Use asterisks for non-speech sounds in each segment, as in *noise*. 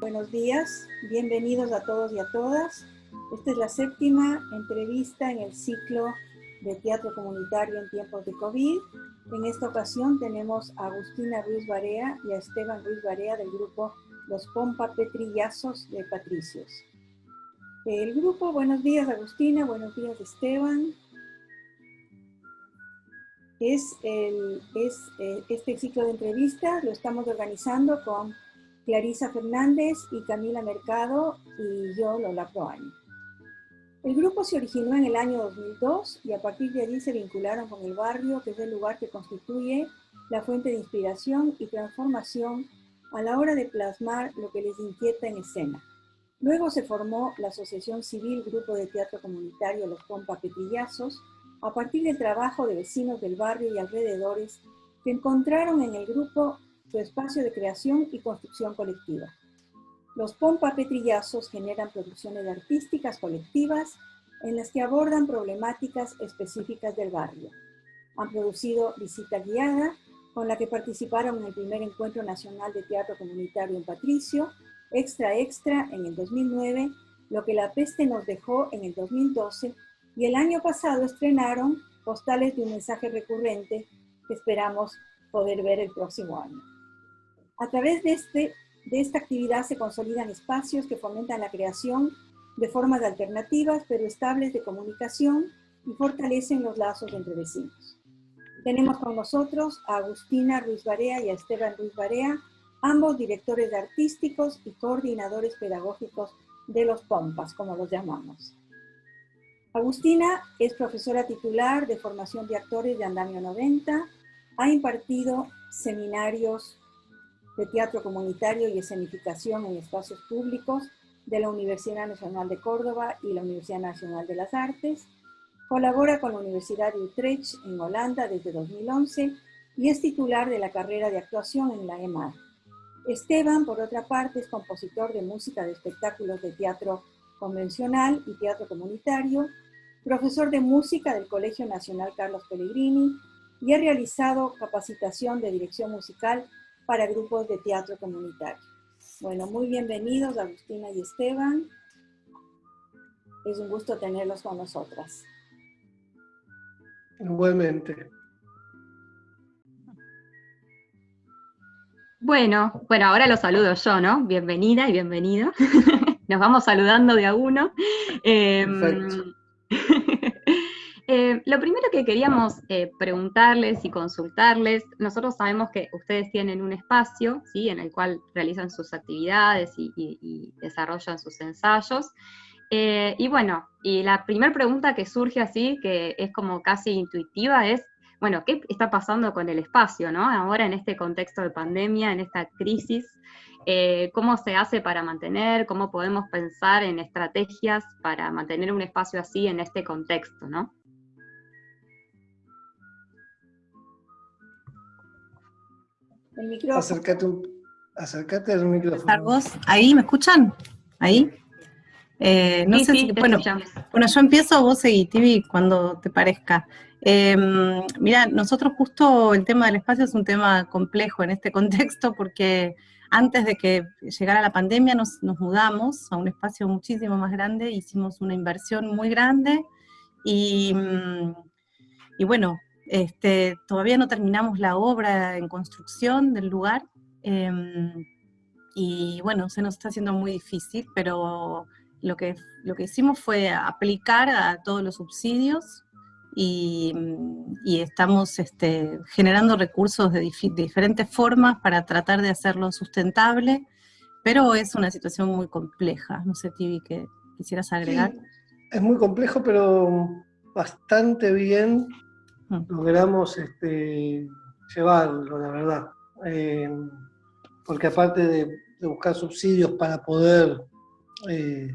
Buenos días, bienvenidos a todos y a todas. Esta es la séptima entrevista en el ciclo de teatro comunitario en tiempos de COVID. En esta ocasión tenemos a Agustina Ruiz Barea y a Esteban Ruiz Barea del grupo Los Pompa Petrillazos de Patricios. El grupo, buenos días Agustina, buenos días Esteban. Es, eh, este ciclo de entrevistas, lo estamos organizando con Clarisa Fernández y Camila Mercado y yo, Lola Proaño. El grupo se originó en el año 2002 y a partir de allí se vincularon con el barrio, que es el lugar que constituye la fuente de inspiración y transformación a la hora de plasmar lo que les inquieta en escena. Luego se formó la Asociación Civil Grupo de Teatro Comunitario Los Pompa Petillazos, a partir del trabajo de vecinos del barrio y alrededores que encontraron en el grupo su espacio de creación y construcción colectiva. Los Pompa Petrillazos generan producciones artísticas colectivas en las que abordan problemáticas específicas del barrio. Han producido Visita Guiada, con la que participaron en el primer Encuentro Nacional de Teatro Comunitario en Patricio, Extra Extra en el 2009, Lo que la peste nos dejó en el 2012, y el año pasado estrenaron Postales de un mensaje recurrente que esperamos poder ver el próximo año. A través de, este, de esta actividad se consolidan espacios que fomentan la creación de formas alternativas pero estables de comunicación y fortalecen los lazos entre vecinos. Tenemos con nosotros a Agustina Ruiz Barea y a Esteban Ruiz Barea, ambos directores artísticos y coordinadores pedagógicos de los POMPAS, como los llamamos. Agustina es profesora titular de formación de actores de Andamio 90, ha impartido seminarios de Teatro Comunitario y Escenificación en Espacios Públicos de la Universidad Nacional de Córdoba y la Universidad Nacional de las Artes. Colabora con la Universidad de Utrecht en Holanda desde 2011 y es titular de la carrera de actuación en la EMAR. Esteban, por otra parte, es compositor de música de espectáculos de teatro convencional y teatro comunitario, profesor de música del Colegio Nacional Carlos Pellegrini y ha realizado capacitación de dirección musical para grupos de teatro comunitario. Bueno, muy bienvenidos Agustina y Esteban. Es un gusto tenerlos con nosotras. Igualmente. Bueno, bueno, ahora los saludo yo, ¿no? Bienvenida y bienvenido. *laughs* Nos vamos saludando de a uno. Perfecto. *laughs* Eh, lo primero que queríamos eh, preguntarles y consultarles, nosotros sabemos que ustedes tienen un espacio ¿sí? en el cual realizan sus actividades y, desarrollan sus ensayos. Eh, y bueno, y la primera pregunta que surge así, que es como casi intuitiva, es, bueno, ¿qué está pasando con el espacio, no? Ahora en este contexto de pandemia, en esta crisis, ¿cómo se hace para mantener, cómo podemos pensar en estrategias para mantener un espacio así en este contexto, ¿no? El micrófono. Acércate, acércate al micrófono. ¿Vos? ¿Ahí me escuchan? ¿Ahí? Eh, no sé si, bueno, bueno, yo empiezo, vos seguí, TV, cuando te parezca. Em, mira, nosotros justo el tema del espacio es un tema complejo en este *laughs* contexto porque antes de que llegara la pandemia nos, nos mudamos a un espacio muchísimo más grande, hicimos una inversión muy grande y, mm, y bueno, este, todavía no terminamos la obra en construcción del lugar, em, y bueno, se nos está haciendo muy difícil, pero lo que, lo que hicimos fue aplicar a todos los subsidios y, estamos este, generando recursos de, diferentes formas para tratar de hacerlo sustentable, pero es una situación muy compleja. No sé, Tibi, ¿qué quisieras agregar? es muy complejo, pero bastante bien logramos este, llevarlo, la verdad. Eh, porque aparte de, buscar subsidios para poder eh,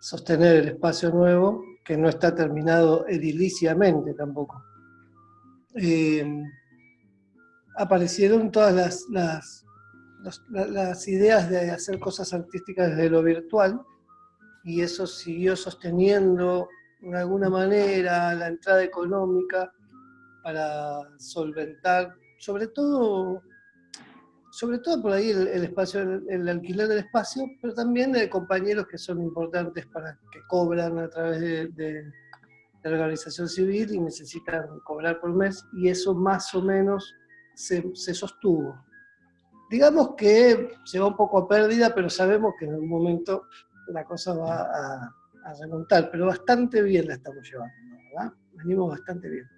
sostener el espacio nuevo, que no está terminado ediliciamente tampoco, eh, aparecieron todas las, las ideas de hacer cosas artísticas desde lo virtual, y eso siguió sosteniendo de alguna manera la entrada económica para solventar, sobre todo sobre todo por ahí el, espacio, el, alquiler del espacio, pero también de compañeros que son importantes para que cobran a través de, la organización civil y necesitan cobrar por mes, y eso más o menos se, sostuvo. Digamos que se va un poco a pérdida, pero sabemos que en algún momento la cosa va a, remontar, pero bastante bien la estamos llevando, ¿verdad? Venimos bastante bien.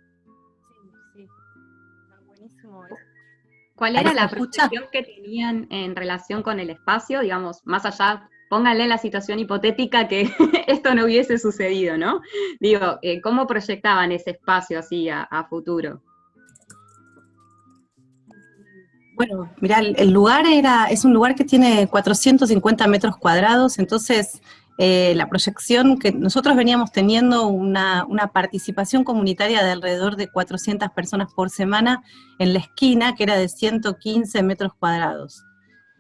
¿Cuál era la percepción que tenían en relación con el espacio? Digamos, más allá, pónganle la situación hipotética que *laughs* esto no hubiese sucedido, ¿no? Digo, eh, ¿cómo proyectaban ese espacio así a, futuro? Bueno, mira, el, lugar era, es un lugar que tiene 450 metros cuadrados, entonces eh, la proyección que nosotros veníamos teniendo una, participación comunitaria de alrededor de 400 personas por semana en la esquina, que era de 115 metros cuadrados.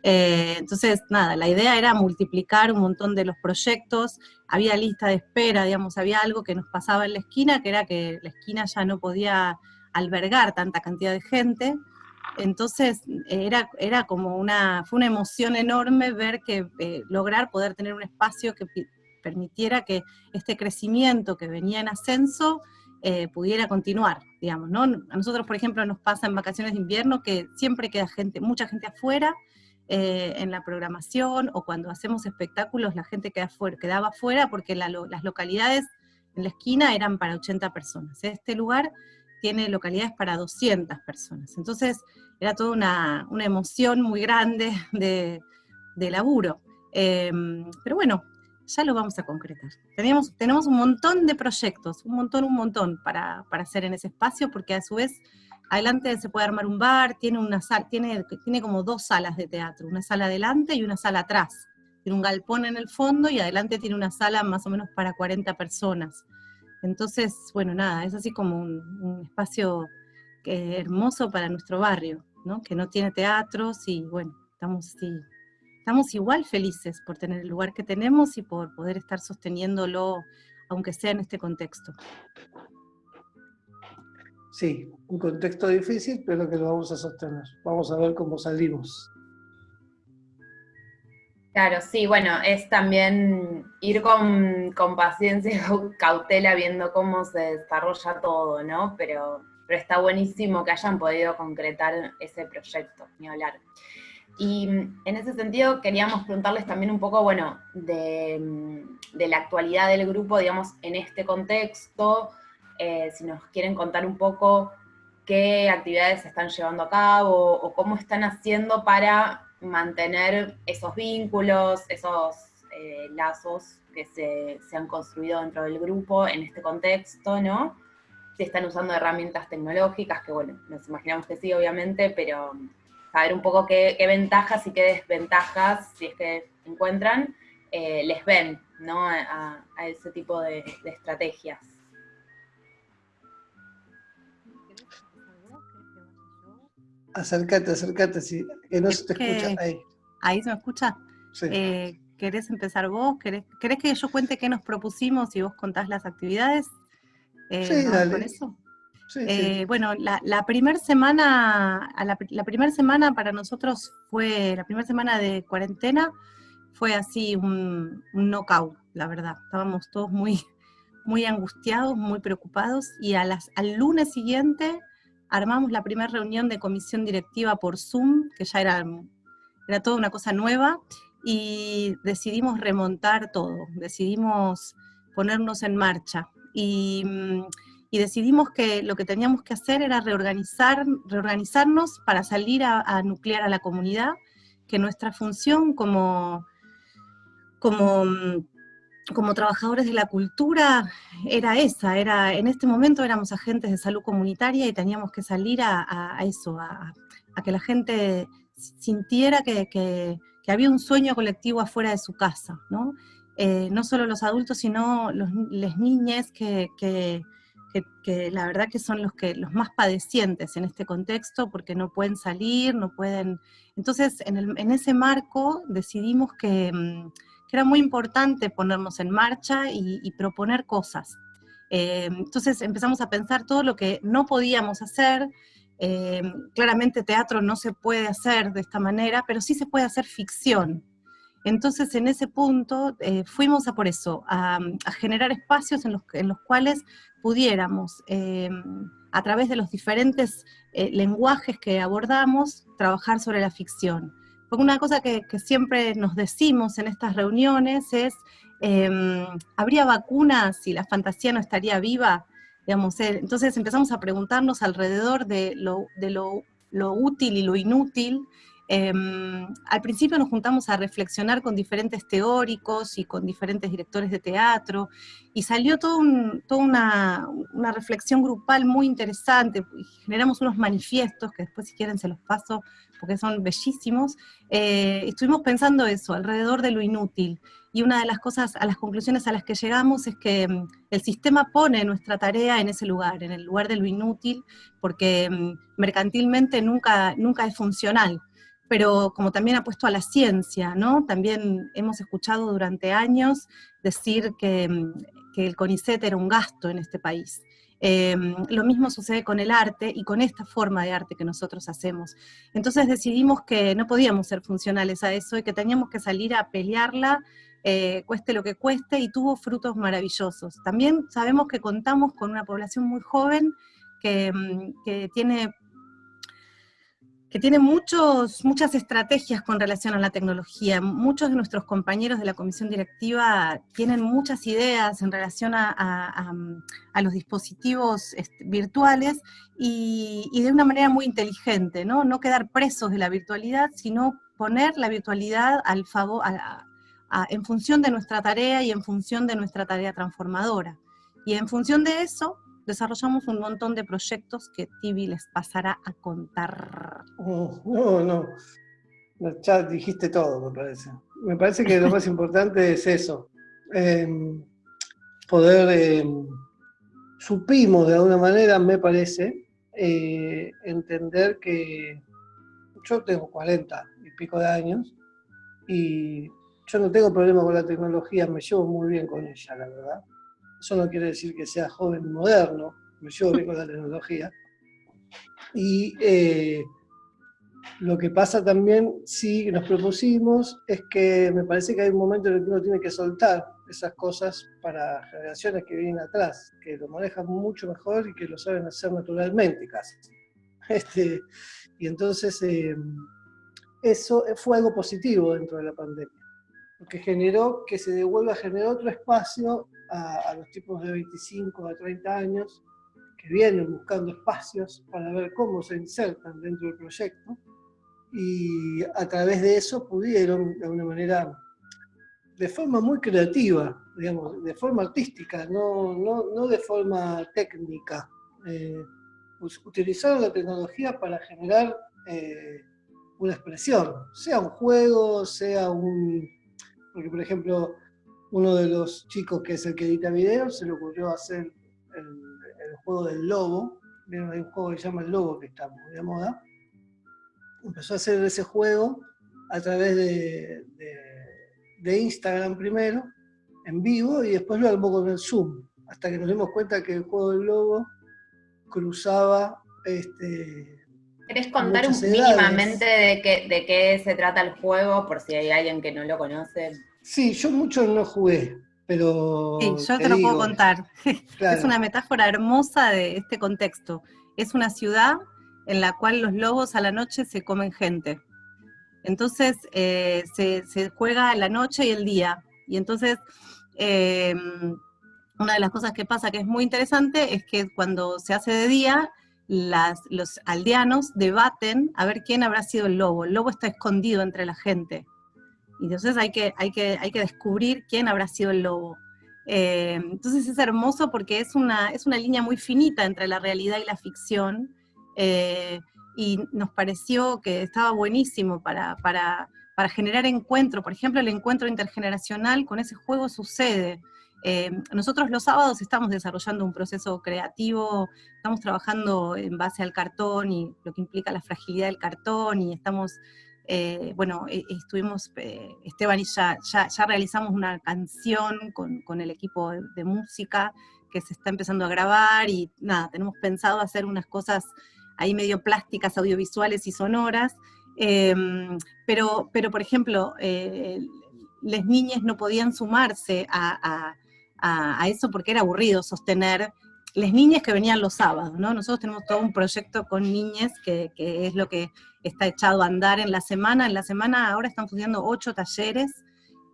Eh, entonces, nada, la idea era multiplicar un montón de los proyectos, había lista de espera, digamos, había algo que nos pasaba en la esquina, que era que la esquina ya no podía albergar tanta cantidad de gente, entonces era, era como una, fue una emoción enorme ver que eh, lograr poder tener un espacio que permitiera que este crecimiento que venía en ascenso eh, pudiera continuar, digamos, ¿no? A nosotros, por ejemplo, nos pasa en vacaciones de invierno que siempre queda gente, mucha gente afuera eh, en la programación, o cuando hacemos espectáculos la gente queda fuera, quedaba afuera porque las localidades en la esquina eran para 80 personas. Este lugar tiene localidades para 200 personas. Entonces, era toda una, emoción muy grande de, laburo. Em, pero bueno, ya lo vamos a concretar. Tenemos, tenemos un montón de proyectos, un montón, un montón para, hacer en ese espacio, porque a su vez adelante se puede armar un bar, tiene, una tiene, tiene como dos salas de teatro, una sala adelante y una sala atrás. Tiene un galpón en el fondo y adelante tiene una sala más o menos para 40 personas. Entonces, bueno, nada, es así como un, espacio hermoso para nuestro barrio, ¿no? Que no tiene teatros y bueno, estamos, estamos igual felices por tener el lugar que tenemos y por poder estar sosteniéndolo, aunque sea en este contexto. Sí, un contexto difícil, pero que lo vamos a sostener. Vamos a ver cómo salimos. Claro, sí, bueno, es también ir con, paciencia y cautela viendo cómo se desarrolla todo, ¿no? Pero, pero está buenísimo que hayan podido concretar ese proyecto, ni hablar. Y en ese sentido queríamos preguntarles también un poco, bueno, de, la actualidad del grupo, digamos, en este contexto, eh, si nos quieren contar un poco qué actividades se están llevando a cabo o cómo están haciendo para mantener esos vínculos, esos eh, lazos que se, han construido dentro del grupo en este contexto, ¿no? Si están usando herramientas tecnológicas, que bueno, nos imaginamos que sí, obviamente, pero saber un poco qué, ventajas y qué desventajas, si es que encuentran, eh, les ven, ¿no? A, ese tipo de estrategias. Acércate, acércate, sí, que no se te escucha ahí. ¿Ahí se me escucha? Sí. Eh, ¿Querés empezar vos? ¿Querés, que yo cuente qué nos propusimos y vos contás las actividades? Eh, sí, dale. eso? Eh, bueno, la, la primera semana, la, la primera semana para nosotros fue, la primera semana de cuarentena, fue así un, un knockout, la verdad. Estábamos todos muy, muy angustiados, muy preocupados, y a las, al lunes siguiente armamos la primera reunión de comisión directiva por Zoom, que ya era, era toda una cosa nueva, y decidimos remontar todo, decidimos ponernos en marcha. Y, decidimos que lo que teníamos que hacer era reorganizar, reorganizarnos para salir a, nuclear a la comunidad, que nuestra función como, como como trabajadores de la cultura era esa, era, en este momento éramos agentes de salud comunitaria y teníamos que salir a, eso, a, que la gente sintiera que, había un sueño colectivo afuera de su casa, ¿no? Eh, no solo los adultos, sino las niñas que, la verdad que son los, que, los más padecientes en este contexto porque no pueden salir, no pueden... Entonces, en, en ese marco decidimos que mm, era muy importante ponernos en marcha y, proponer cosas. Eh, entonces empezamos a pensar todo lo que no podíamos hacer, eh, claramente teatro no se puede hacer de esta manera, pero sí se puede hacer ficción. Entonces, en ese punto, eh, fuimos a por eso, a, generar espacios en los, en los, cuales pudiéramos, eh, a través de los diferentes lenguajes que abordamos, trabajar sobre la ficción. Porque una cosa que, siempre nos decimos en estas reuniones es, ¿habría vacunas si la fantasía no estaría viva? Digamos, eh, entonces empezamos a preguntarnos alrededor de lo, de lo útil y lo inútil. Em, al principio nos juntamos a reflexionar con diferentes teóricos y con diferentes directores de teatro, y salió todo toda una, una, reflexión grupal muy interesante, generamos unos manifiestos, que después si quieren se los paso, porque son bellísimos, eh, estuvimos pensando eso, alrededor de lo inútil, y una de las cosas, a las conclusiones a las que llegamos es que mm, el sistema pone nuestra tarea en ese lugar, en el lugar de lo inútil, porque mm, mercantilmente nunca, nunca es funcional, pero como también ha puesto a la ciencia, ¿no? También hemos escuchado durante años decir que, mm, que el CONICET era un gasto en este país. Em, lo mismo sucede con el arte y con esta forma de arte que nosotros hacemos. Entonces decidimos que no podíamos ser funcionales a eso y que teníamos que salir a pelearla eh, cueste lo que cueste, y tuvo frutos maravillosos. También sabemos que contamos con una población muy joven que, mm, tiene que tiene muchos, muchas estrategias con relación a la tecnología. Muchos de nuestros compañeros de la comisión directiva tienen muchas ideas en relación a, los dispositivos este, virtuales y, de una manera muy inteligente, ¿no? No quedar presos de la virtualidad, sino poner la virtualidad al favor, en función de nuestra tarea y en función de nuestra tarea transformadora. Y en función de eso, desarrollamos un montón de proyectos que Tibi les pasará a contar. Oh, no, no, ya dijiste todo, me parece. Me parece que lo más *laughs* importante es eso, em, poder, em, supimos de alguna manera, me parece, eh, entender que yo tengo 40 y pico de años, y yo no tengo problema con la tecnología, me llevo muy bien con ella, la verdad. Eso no quiere decir que sea joven moderno, me llevo bien con la tecnología. Y eh, lo que pasa también, sí, nos propusimos, es que me parece que hay un momento en el que uno tiene que soltar esas cosas para generaciones que vienen atrás, que lo manejan mucho mejor y que lo saben hacer naturalmente casi. Este, y entonces, eh, eso fue algo positivo dentro de la pandemia que generó que se devuelva, generó otro espacio a, los tipos de 25 a 30 años que vienen buscando espacios para ver cómo se insertan dentro del proyecto. Y a través de eso pudieron, de alguna manera, de forma muy creativa, digamos, de forma artística, no, no, no de forma técnica, eh, utilizaron la tecnología para generar eh, una expresión, sea un juego, sea un, porque, por ejemplo, uno de los chicos que es el que edita videos se le ocurrió hacer el, juego del lobo. Hay un juego que se llama El Lobo que está muy de moda. Empezó a hacer ese juego a través de, de, Instagram primero, en vivo, y después lo armó con el Zoom, hasta que nos dimos cuenta que el juego del lobo cruzaba este, ¿Querés contar un, mínimamente de qué, de qué se trata el juego, por si hay alguien que no lo conoce? Sí, yo mucho no jugué, pero... Sí, yo te, lo puedo contar. *laughs* Es una metáfora hermosa de este contexto. Es una ciudad en la cual los lobos a la noche se comen gente. Entonces eh, se, juega la noche y el día. Y entonces eh, una de las cosas que pasa que es muy interesante es que cuando se hace de día, los aldeanos debaten a ver quién habrá sido el lobo. El lobo está escondido entre la gente. Y entonces hay que, hay que, hay que descubrir quién habrá sido el lobo. Eh, entonces es hermoso porque es una, es una línea muy finita entre la realidad y la ficción. Eh, y nos pareció que estaba buenísimo para, para, para generar encuentro. Por ejemplo, el encuentro intergeneracional con ese juego sucede. Eh, nosotros los sábados estamos desarrollando un proceso creativo, estamos trabajando en base al cartón y lo que implica la fragilidad del cartón y estamos, eh, bueno, e, estuvimos, eh, Esteban y ya, ya, realizamos una canción con, el equipo de, música que se está empezando a grabar y nada, tenemos pensado hacer unas cosas ahí medio plásticas, audiovisuales y sonoras, em, pero, pero por ejemplo, eh, las niñas no podían sumarse a, eso porque era aburrido sostener las niñas que venían los sábados, ¿no? Nosotros tenemos todo un proyecto con niñas que, es lo que está echado a andar en la semana. En la semana ahora están funcionando ocho talleres,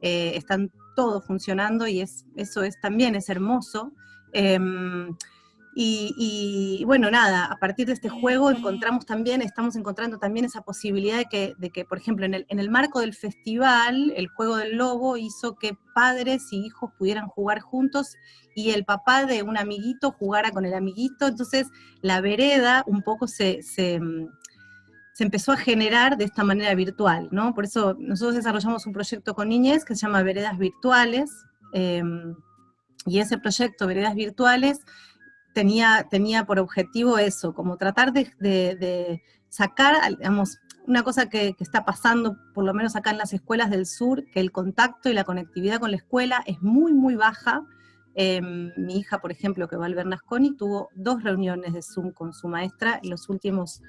eh, están todos funcionando y es, eso es también es hermoso. Em, y, bueno, nada, a partir de este juego encontramos también, estamos encontrando también esa posibilidad de que, de que por ejemplo, en el, en el, marco del festival, el juego del lobo hizo que padres y hijos pudieran jugar juntos y el papá de un amiguito jugara con el amiguito, entonces la vereda un poco se, se, se empezó a generar de esta manera virtual, ¿no? Por eso nosotros desarrollamos un proyecto con niñez que se llama Veredas Virtuales, em, y ese proyecto, Veredas Virtuales, tenía, tenía por objetivo eso, como tratar de, sacar, digamos, una cosa que, está pasando, por lo menos acá en las escuelas del sur, que el contacto y la conectividad con la escuela es muy, muy baja. Em, mi hija, por ejemplo, que va al Bernasconi, tuvo dos reuniones de Zoom con su maestra en los últimos,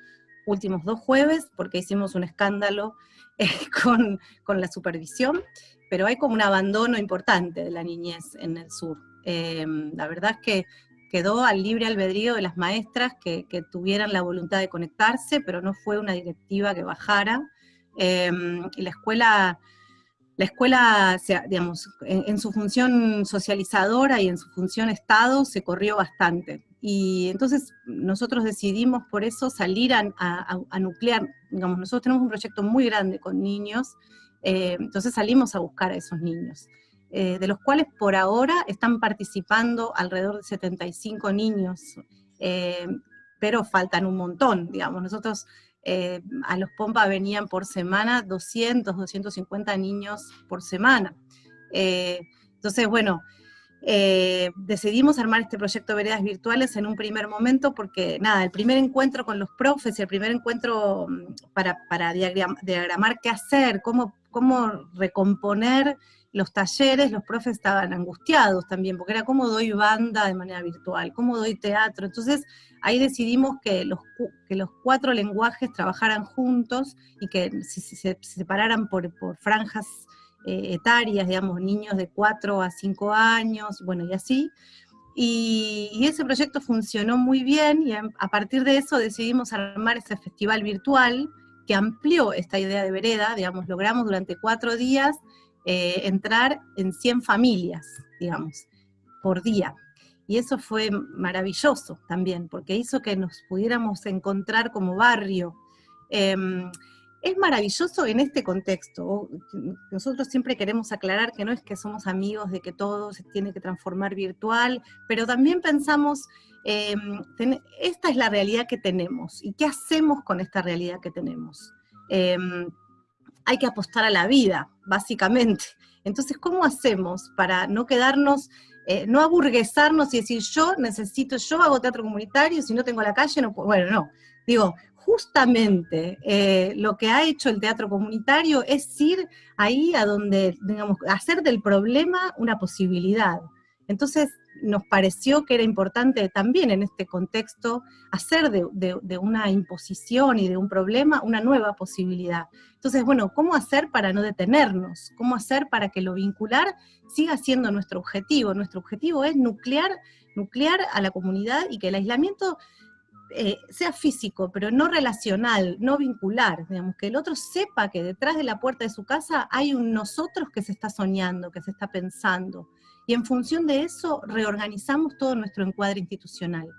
últimos dos jueves, porque hicimos un escándalo eh, *laughs* con, con, la supervisión, pero hay como un abandono importante de la niñez en el sur. Em, la verdad es que quedó al libre albedrío de las maestras que, tuvieran la voluntad de conectarse, pero no fue una directiva que bajara. Em, y la escuela, la escuela digamos, en, su función socializadora y en su función Estado se corrió bastante. Y entonces nosotros decidimos por eso salir a, nuclear, digamos, nosotros tenemos un proyecto muy grande con niños, eh, entonces salimos a buscar a esos niños. Eh, de los cuales por ahora están participando alrededor de 75 niños, eh, pero faltan un montón, digamos. Nosotros eh, a los Pompa venían por semana 200, 250 niños por semana. entonces, bueno, decidimos armar este proyecto Veredas Virtuales en un primer momento porque, nada, el primer encuentro con los profes el primer encuentro mm, para, diagramar qué hacer, cómo, cómo recomponer los talleres, los profes estaban angustiados también, porque era cómo doy banda de manera virtual, cómo doy teatro. Entonces ahí decidimos que los, que los cuatro lenguajes trabajaran juntos y que se, separaran por, franjas eh, etarias, digamos, niños de 4 a 5 años, bueno, y así. Y, ese proyecto funcionó muy bien y a, a partir de eso decidimos armar ese festival virtual que amplió esta idea de vereda, digamos, logramos durante cuatro días eh, entrar en 100 familias, digamos, por día. Y eso fue maravilloso también, porque hizo que nos pudiéramos encontrar como barrio. Em, es maravilloso en este contexto. Nosotros siempre queremos aclarar que no es que somos amigos de que todo se tiene que transformar virtual, pero también pensamos, em, esta es la realidad que tenemos, y qué hacemos con esta realidad que tenemos. Em, hay que apostar a la vida, básicamente. Entonces, ¿cómo hacemos para no quedarnos, eh, no aburguesarnos y decir, yo necesito, yo hago teatro comunitario, si no tengo la calle, no puedo, bueno, no. Digo, justamente eh, lo que ha hecho el teatro comunitario es ir ahí a donde, digamos, hacer del problema una posibilidad. Entonces, nos pareció que era importante también en este contexto hacer de, una imposición y de un problema una nueva posibilidad. Entonces, bueno, ¿cómo hacer para no detenernos? ¿Cómo hacer para que lo vincular siga siendo nuestro objetivo? Nuestro objetivo es nuclear, nuclear a la comunidad y que el aislamiento eh, sea físico, pero no relacional, no vincular, digamos, que el otro sepa que detrás de la puerta de su casa hay un nosotros que se está soñando, que se está pensando, y en función de eso reorganizamos todo nuestro encuadre institucional.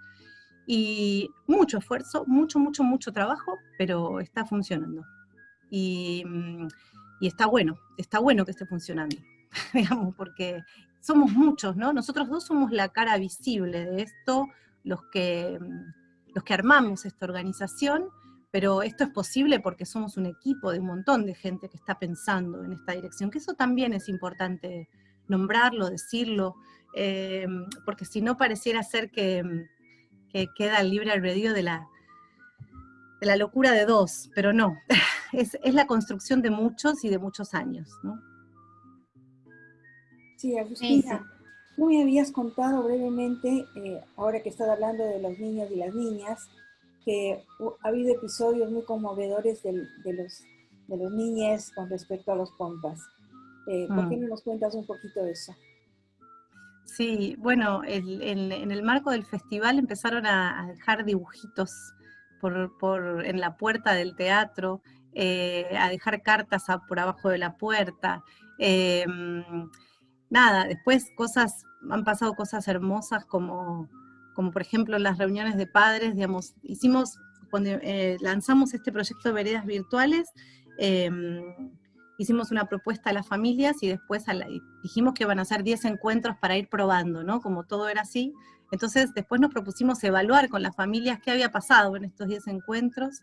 Y mucho esfuerzo, mucho, mucho, mucho trabajo, pero está funcionando. Y, mm, está bueno, está bueno que esté funcionando, *laughs* digamos, porque somos muchos, ¿no? Nosotros dos somos la cara visible de esto, los que, mm, los que armamos esta organización, pero esto es posible porque somos un equipo de un montón de gente que está pensando en esta dirección, que eso también es importante nombrarlo, decirlo, eh, porque si no pareciera ser que, queda el libre albedrío de la, de la locura de dos, pero no, *laughs* es, la construcción de muchos y de muchos años, ¿no? Sí, Agustina, tú me habías contado brevemente, eh, ahora que estás hablando de los niños y las niñas, que ha habido episodios muy conmovedores de, los, de los niños con respecto a los compas. Eh, ¿Por qué mm. no nos cuentas un poquito de eso? Sí, bueno, en el marco del festival empezaron a, dejar dibujitos por, en la puerta del teatro, eh, a dejar cartas por abajo de la puerta. Em, nada, después cosas, han pasado cosas hermosas como, como por ejemplo las reuniones de padres, digamos, hicimos, cuando eh, lanzamos este proyecto de veredas virtuales, em, hicimos una propuesta a las familias y después dijimos que iban a ser 10 encuentros para ir probando, ¿no? Como todo era así. Entonces después nos propusimos evaluar con las familias qué había pasado en estos 10 encuentros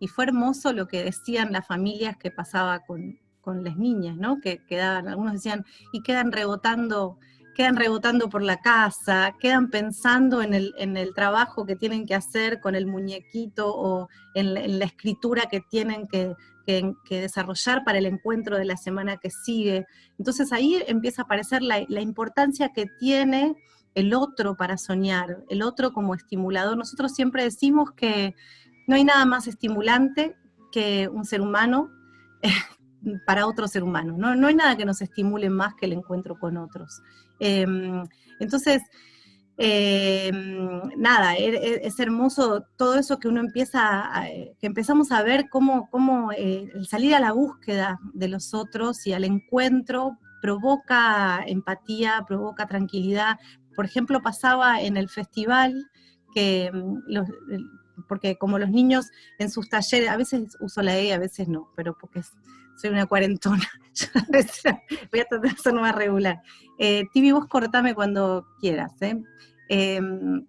y fue hermoso lo que decían las familias que pasaba con, con las niñas, ¿no? Que quedaban, algunos decían, y quedan rebotando quedan rebotando por la casa, quedan pensando en el, en el, trabajo que tienen que hacer con el muñequito o en, en la escritura que tienen que que, desarrollar para el encuentro de la semana que sigue. Entonces ahí empieza a aparecer la, importancia que tiene el otro para soñar, el otro como estimulador. Nosotros siempre decimos que no hay nada más estimulante que un ser humano para otro ser humano. No, no hay nada que nos estimule más que el encuentro con otros. Em, entonces, eh, nada, e, e, es, hermoso todo eso que uno empieza, que empezamos a ver cómo, cómo eh, el salir a la búsqueda de los otros y al encuentro provoca empatía, provoca tranquilidad. Por ejemplo, pasaba en el festival que mm, porque como los niños en sus talleres, a veces uso la E, a veces no, pero porque soy una cuarentona, *laughs* voy a tratar de ser más regular. Eh, Tibi, vos cortame cuando quieras, ¿eh? Em,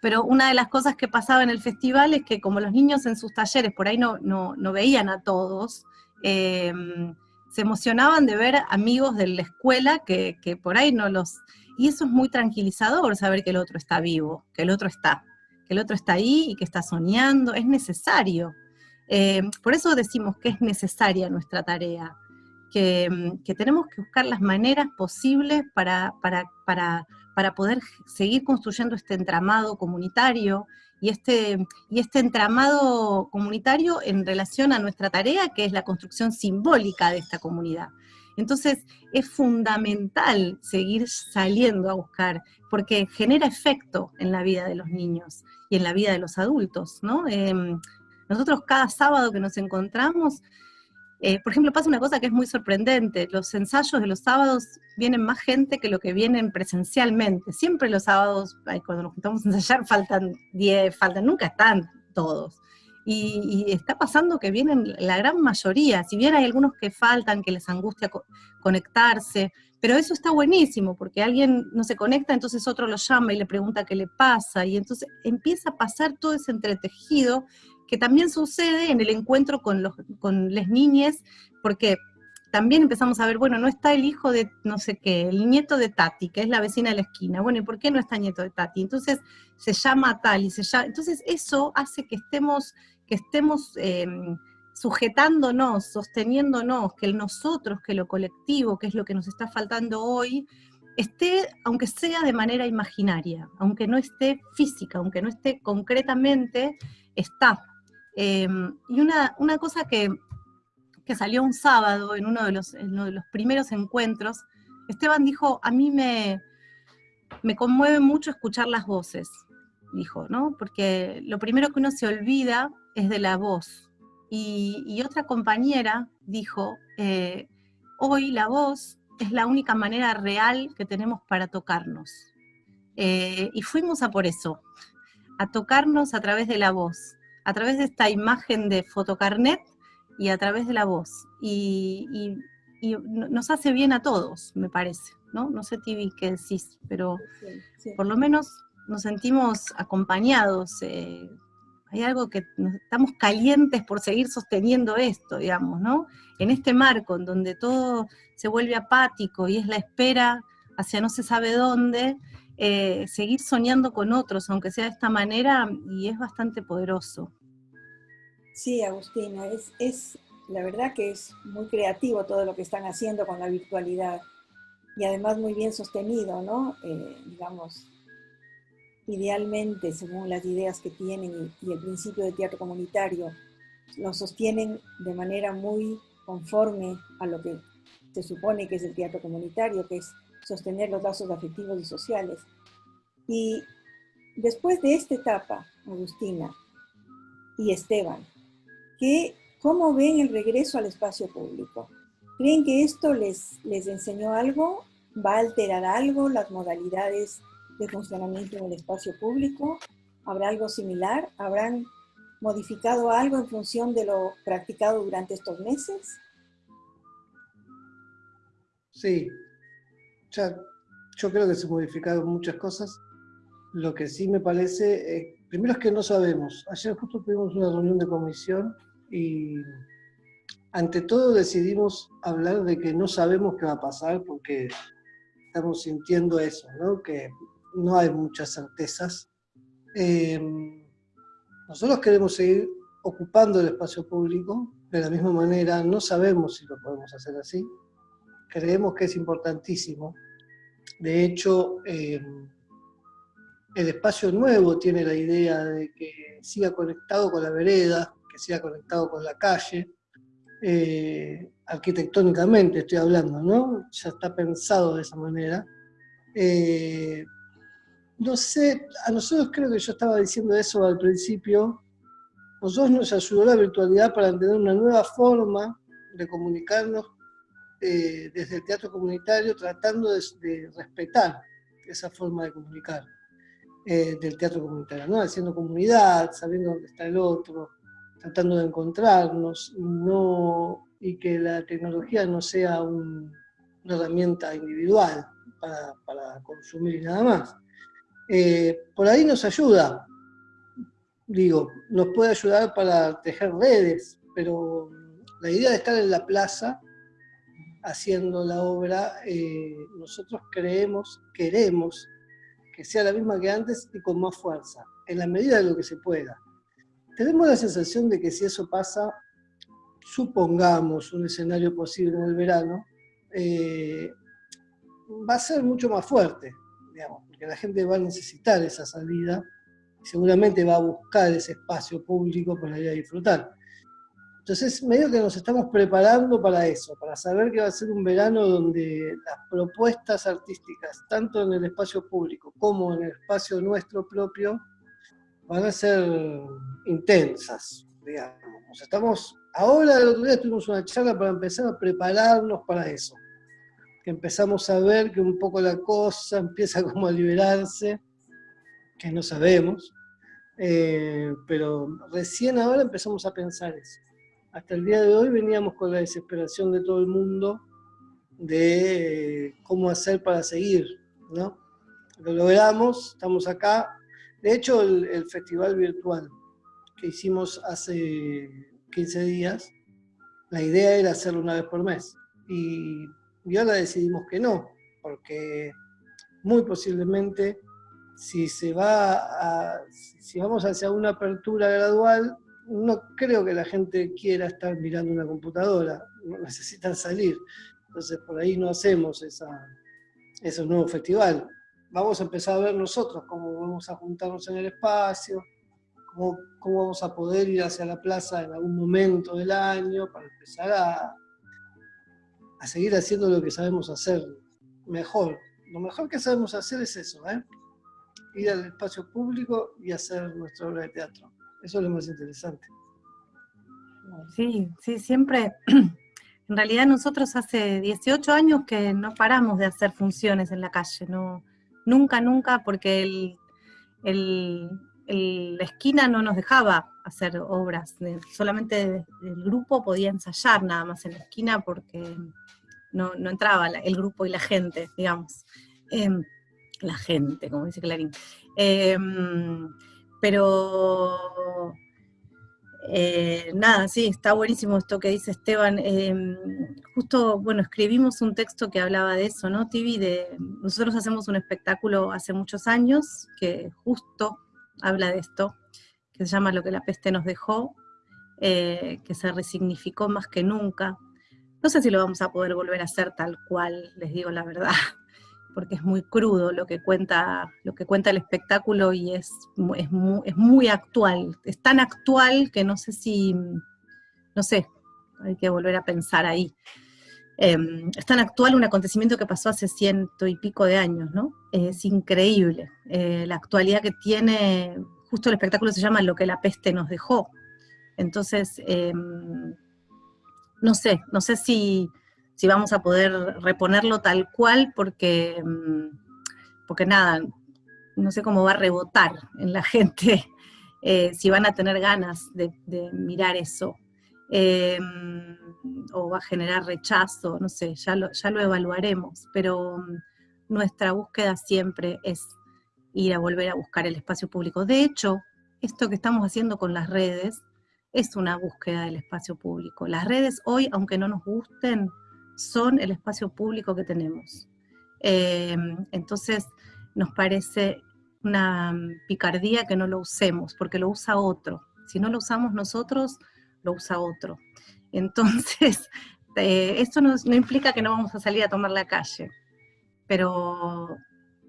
pero una de las cosas que pasaba en el festival es que como los niños en sus talleres por ahí no, no, veían a todos, em, se emocionaban de ver amigos de la escuela que, por ahí no los... Y eso es muy tranquilizador, saber que el otro está vivo, que el otro está, que el otro está ahí y que está soñando, es necesario. Em, por eso decimos que es necesaria nuestra tarea, que, que tenemos que buscar las maneras posibles para, para, para para poder seguir construyendo este entramado comunitario y este, y este entramado comunitario en relación a nuestra tarea, que es la construcción simbólica de esta comunidad. Entonces, es fundamental seguir saliendo a buscar, porque genera efecto en la vida de los niños y en la vida de los adultos, ¿no? Em, nosotros cada sábado que nos encontramos, eh, por ejemplo, pasa una cosa que es muy sorprendente, los ensayos de los sábados vienen más gente que lo que vienen presencialmente. Siempre los sábados, cuando nos juntamos a ensayar, *laughs* faltan 10, faltan, nunca están todos. Y, está pasando que vienen la gran mayoría, si bien hay algunos que faltan, que les angustia conectarse, pero eso está buenísimo, porque alguien no se conecta, entonces otro lo llama y le pregunta qué le pasa, y entonces empieza a pasar todo ese entretejido que también sucede en el encuentro con, los, con las niñas, porque también empezamos a ver, bueno, no está el hijo de no sé qué, el nieto de Tati, que es la vecina de la esquina, bueno, ¿y por qué no está el nieto de Tati? Entonces se llama tal y se llama, entonces eso hace que estemos, que estemos em, sujetándonos, sosteniéndonos, que el nosotros, que lo colectivo, que es lo que nos está faltando hoy, esté, aunque sea de manera imaginaria, aunque no esté física, aunque no esté concretamente, está, Em, y una, una cosa que, que, salió un sábado en uno, de los, en uno de los primeros encuentros, Esteban dijo, a mí me, me conmueve mucho escuchar las voces, dijo, ¿no? Porque lo primero que uno se olvida es de la voz. Y, otra compañera dijo, eh, hoy la voz es la única manera real que tenemos para tocarnos. Eh, y fuimos a por eso, a tocarnos a través de la voz a través de esta imagen de fotocarnet y a través de la voz. Y, nos hace bien a todos, me parece, ¿no? No sé, Tibi, qué decís, pero por lo menos nos sentimos acompañados. Eh, hay algo que estamos calientes por seguir sosteniendo esto, digamos, ¿no? En este marco en donde todo se vuelve apático y es la espera hacia no se sabe dónde, eh, seguir soñando con otros, aunque sea de esta manera, y es bastante poderoso. Sí, Agustina, es, es la verdad que es muy creativo todo lo que están haciendo con la virtualidad y además muy bien sostenido, ¿no? Eh, digamos, idealmente, según las ideas que tienen y, el principio de teatro comunitario, lo sostienen de manera muy conforme a lo que se supone que es el teatro comunitario, que es sostener los lazos afectivos y sociales. Y después de esta etapa, Agustina y Esteban, ¿qué, ¿cómo ven el regreso al espacio público? ¿Creen que esto les, les enseñó algo? ¿Va a alterar algo las modalidades de funcionamiento en el espacio público? ¿Habrá algo similar? ¿Habrán modificado algo en función de lo practicado durante estos meses? Sí, ya, yo creo que se modificaron muchas cosas. Lo que sí me parece, eh, primero es que no sabemos. Ayer justo tuvimos una reunión de comisión y ante todo decidimos hablar de que no sabemos qué va a pasar porque estamos sintiendo eso, ¿no? que no hay muchas certezas. Eh, nosotros queremos seguir ocupando el espacio público de la misma manera, no sabemos si lo podemos hacer así, creemos que es importantísimo. De hecho, eh, el espacio nuevo tiene la idea de que siga conectado con la vereda, que siga conectado con la calle, eh, arquitectónicamente estoy hablando, ¿no? Ya está pensado de esa manera. Eh, no sé, a nosotros creo que yo estaba diciendo eso al principio, nosotros nos ayudó la virtualidad para entender una nueva forma de comunicarnos eh, desde el teatro comunitario, tratando de, respetar esa forma de comunicar eh, del teatro comunitario, ¿no? haciendo comunidad, sabiendo dónde está el otro, tratando de encontrarnos, no, y que la tecnología no sea una herramienta individual para, para consumir y nada más. Eh, por ahí nos ayuda, digo, nos puede ayudar para tejer redes, pero la idea de estar en la plaza haciendo la obra, eh, nosotros creemos, queremos que sea la misma que antes y con más fuerza, en la medida de lo que se pueda. Tenemos la sensación de que si eso pasa, supongamos un escenario posible en el verano, eh, va a ser mucho más fuerte, digamos porque la gente va a necesitar esa salida, seguramente va a buscar ese espacio público para ir a disfrutar. Entonces, medio que nos estamos preparando para eso, para saber que va a ser un verano donde las propuestas artísticas, tanto en el espacio público como en el espacio nuestro propio, van a ser intensas, digamos. estamos, ahora el otro día tuvimos una charla para empezar a prepararnos para eso que empezamos a ver que un poco la cosa empieza como a liberarse, que no sabemos, eh, pero recién ahora empezamos a pensar eso. Hasta el día de hoy veníamos con la desesperación de todo el mundo de cómo hacer para seguir, ¿no? Lo logramos, estamos acá. De hecho, el, el festival virtual que hicimos hace 15 días, la idea era hacerlo una vez por mes. Y y ahora decidimos que no, porque muy posiblemente si se va a, si vamos hacia una apertura gradual, no creo que la gente quiera estar mirando una computadora, *laughs* necesitan salir. Entonces por ahí no hacemos ese nuevo festival. Vamos a empezar a ver nosotros cómo vamos a juntarnos en el espacio, cómo, cómo vamos a poder ir hacia la plaza en algún momento del año para empezar a, a seguir haciendo lo que sabemos hacer mejor. Lo mejor que sabemos hacer es eso, ¿eh? ir al espacio público y hacer nuestra obra de teatro. Eso es lo más interesante. Sí, sí, siempre. *clears throat* En realidad nosotros hace 18 años que no paramos de hacer funciones en la calle, no, nunca, nunca, porque el, el, la esquina no nos dejaba hacer obras, solamente el grupo podía ensayar nada más en la esquina porque no, entraba el grupo y la gente, digamos. Em, la gente, como dice Clarín. Em, pero eh, nada, sí, está buenísimo esto que dice Esteban. Em, justo, bueno, escribimos un texto que hablaba de eso, ¿no, Tibi? De, nosotros hacemos un espectáculo hace muchos años que justo habla de esto, que se llama Lo que la peste nos dejó, eh, que se resignificó más que nunca, no sé si lo vamos a poder volver a hacer tal cual, les digo la verdad, porque es muy crudo lo que cuenta, lo que cuenta el espectáculo y es, es, muy, actual. Es tan actual que no sé si, no sé, hay que volver a pensar ahí. Em, es tan actual un acontecimiento que pasó hace ciento y pico de años, ¿no? Es increíble eh, la actualidad que tiene, justo el espectáculo se llama Lo que la peste nos dejó. Entonces, em, no sé, no sé si, si vamos a poder reponerlo tal cual, porque, mm, porque nada, no sé cómo va a rebotar en la *laughs* gente, eh, si van a tener ganas de, mirar eso, eh, o va a generar rechazo, no sé, ya lo, ya lo evaluaremos, pero mm, nuestra búsqueda siempre es ir a volver a buscar el espacio público. De hecho, esto que estamos haciendo con las redes es una búsqueda del espacio público. Las redes hoy, aunque no nos gusten, son el espacio público que tenemos. Eh, entonces, nos parece una picardía que no lo usemos, porque lo usa otro. Si no lo usamos nosotros, lo usa otro. Entonces, *laughs* eh, esto no, implica que no vamos a salir a tomar la calle, pero,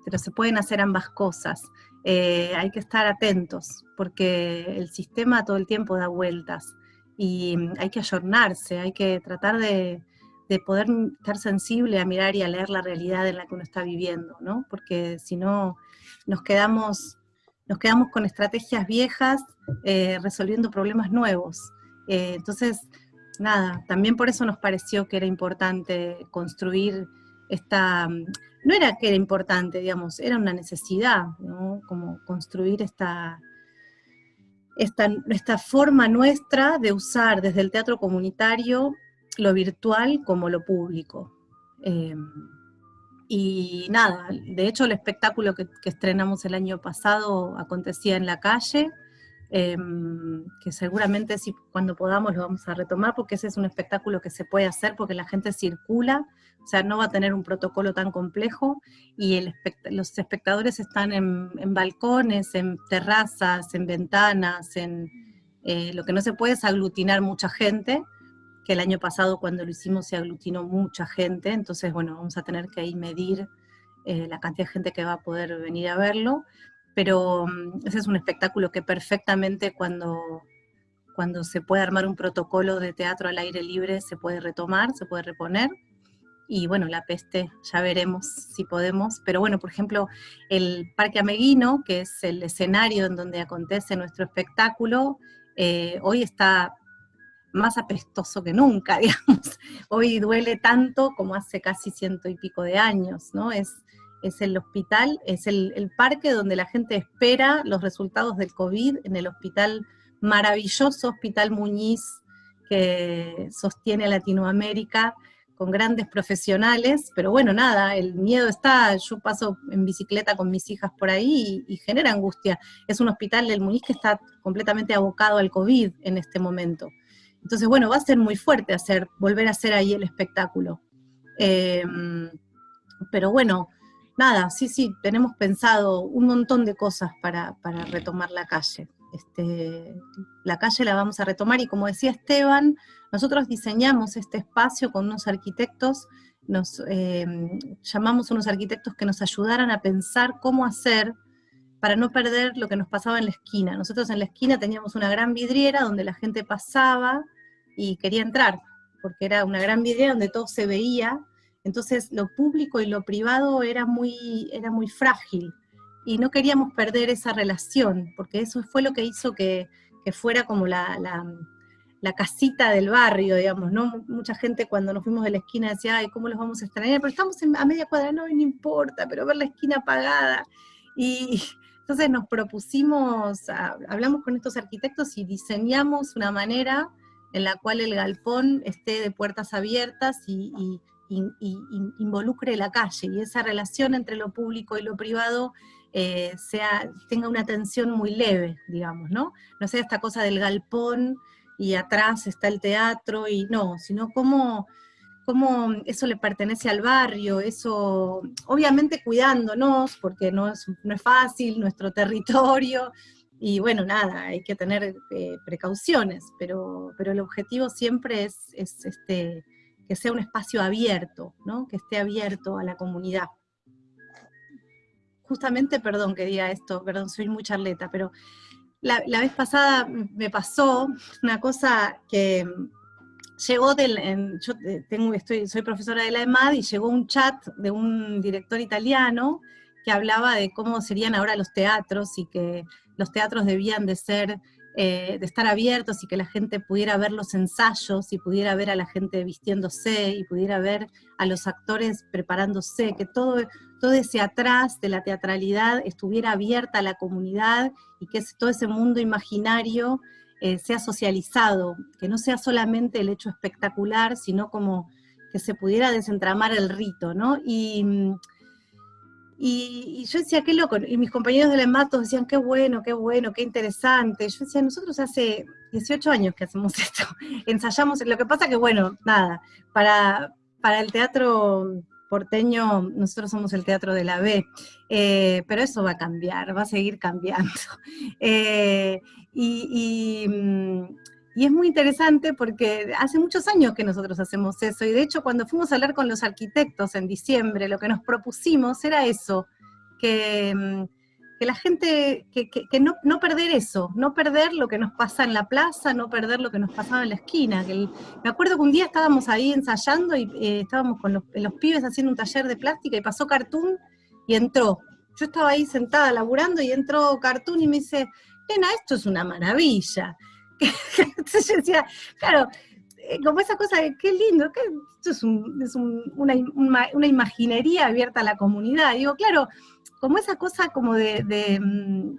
pero se pueden hacer ambas cosas. Eh, hay que estar atentos, porque el sistema todo el tiempo da vueltas y hay que ayornarse, hay que tratar de, de poder estar sensible a mirar y a leer la realidad en la que uno está viviendo, ¿no? Porque si no, nos quedamos, nos quedamos con estrategias viejas eh, resolviendo problemas nuevos. Eh, entonces, nada, también por eso nos pareció que era importante construir esta, no era que era importante, digamos, era una necesidad, ¿no? Como construir esta, esta, esta forma nuestra de usar desde el teatro comunitario lo virtual como lo público. Em, y nada, de hecho el espectáculo que, estrenamos el año pasado acontecía en la calle, em, que seguramente si cuando podamos lo vamos a retomar, porque ese es un espectáculo que se puede hacer porque la gente circula, o sea, no va a tener un protocolo tan complejo, y los espectadores están en, balcones, en terrazas, en ventanas, en eh, lo que no se puede es aglutinar mucha gente, que el año pasado cuando lo hicimos se aglutinó mucha gente, entonces bueno, vamos a tener que ahí medir eh, la cantidad de gente que va a poder venir a verlo, pero mm, ese es un espectáculo que perfectamente cuando, cuando se puede armar un protocolo de teatro al aire libre se puede retomar, se puede reponer, y bueno, la peste ya veremos si podemos, pero bueno, por ejemplo, el Parque Ameguino, que es el escenario en donde acontece nuestro espectáculo, eh, hoy está más apestoso que nunca, *laughs* digamos. Hoy duele tanto como hace casi ciento y pico de años, ¿no? Es, es el hospital, es el, parque donde la gente espera los resultados del COVID, en el hospital, maravilloso Hospital Muñiz, que sostiene Latinoamérica, con grandes profesionales, pero bueno, nada, el miedo está, yo paso en bicicleta con mis hijas por ahí y, y, genera angustia. Es un hospital del Muñiz que está completamente abocado al COVID en este momento. Entonces, bueno, va a ser muy fuerte hacer, volver a hacer ahí el espectáculo. Em, pero bueno, nada, sí, sí, tenemos pensado un montón de cosas para, retomar la calle. Este, la calle la vamos a retomar y como decía Esteban, nosotros diseñamos este espacio con unos arquitectos, nos em, llamamos unos arquitectos que nos ayudaran a pensar cómo hacer para no perder lo que nos pasaba en la esquina. Nosotros en la esquina teníamos una gran vidriera donde la gente pasaba, y quería entrar, porque era una gran vidriera donde todo se veía, entonces lo público y lo privado era muy, era muy frágil, y no queríamos perder esa relación, porque eso fue lo que hizo que, fuera como la, la, casita del barrio, digamos, ¿no? Mucha gente cuando nos fuimos de la esquina decía, ay, ¿cómo los vamos a extrañar? Pero estamos a media cuadra, no, no importa, pero ver la esquina apagada, y *laughs* entonces nos propusimos, hablamos con estos arquitectos y diseñamos una manera en la cual el galpón esté de puertas abiertas y, involucre la calle, y esa relación entre lo público y lo privado eh, sea, tenga una tensión muy leve, digamos, ¿no? No sea esta cosa del galpón y atrás está el teatro, y no, sino cómo, cómo eso le pertenece al barrio, eso, obviamente cuidándonos, porque no es, no es fácil, nuestro territorio, y bueno, nada, hay que tener eh, precauciones, pero, pero el objetivo siempre es, este, que sea un espacio abierto, ¿no? que esté abierto a la comunidad. justamente, perdón que diga esto, perdón, soy muy charleta, pero la, vez pasada me pasó una cosa que llegó del, yo tengo, estoy, soy profesora de la EMAD y llegó un chat de un director italiano que hablaba de cómo serían ahora los teatros y que los teatros debían de ser eh, de estar abiertos y que la gente pudiera ver los ensayos y pudiera ver a la gente vistiéndose y pudiera ver a los actores preparándose, que todo, todo ese atrás de la teatralidad estuviera abierta a la comunidad y que todo ese mundo imaginario eh, sea socializado, que no sea solamente el hecho espectacular, sino como que se pudiera desentramar el rito, ¿no? Y y, yo decía, qué loco, y mis compañeros de la decían, qué bueno, qué bueno, qué interesante. Yo decía, nosotros hace 18 años que hacemos *laughs* esto, ensayamos, lo que pasa que, bueno, nada, para, para el teatro porteño, nosotros somos el teatro de la B, eh, pero eso va a cambiar, va a seguir cambiando. *laughs* Eh, y, mm, y es muy interesante porque hace muchos años que nosotros hacemos eso, y de hecho cuando fuimos a hablar con los arquitectos en diciembre, lo que nos propusimos era eso, que, mm, la gente, que, no, no, perder eso, no perder lo que nos pasa en la plaza, no perder lo que nos pasaba en la esquina. me acuerdo que un día estábamos ahí ensayando y eh, estábamos con los, los pibes haciendo un taller de plástica y pasó Cartoon y entró. Yo estaba ahí sentada laburando y entró Cartoon y me dice, nena, esto es una maravilla. *laughs* Claro, eh, como esa cosa de qué lindo, esto es, una, imaginería abierta a la comunidad. Digo, claro, como esa cosa como de, mm,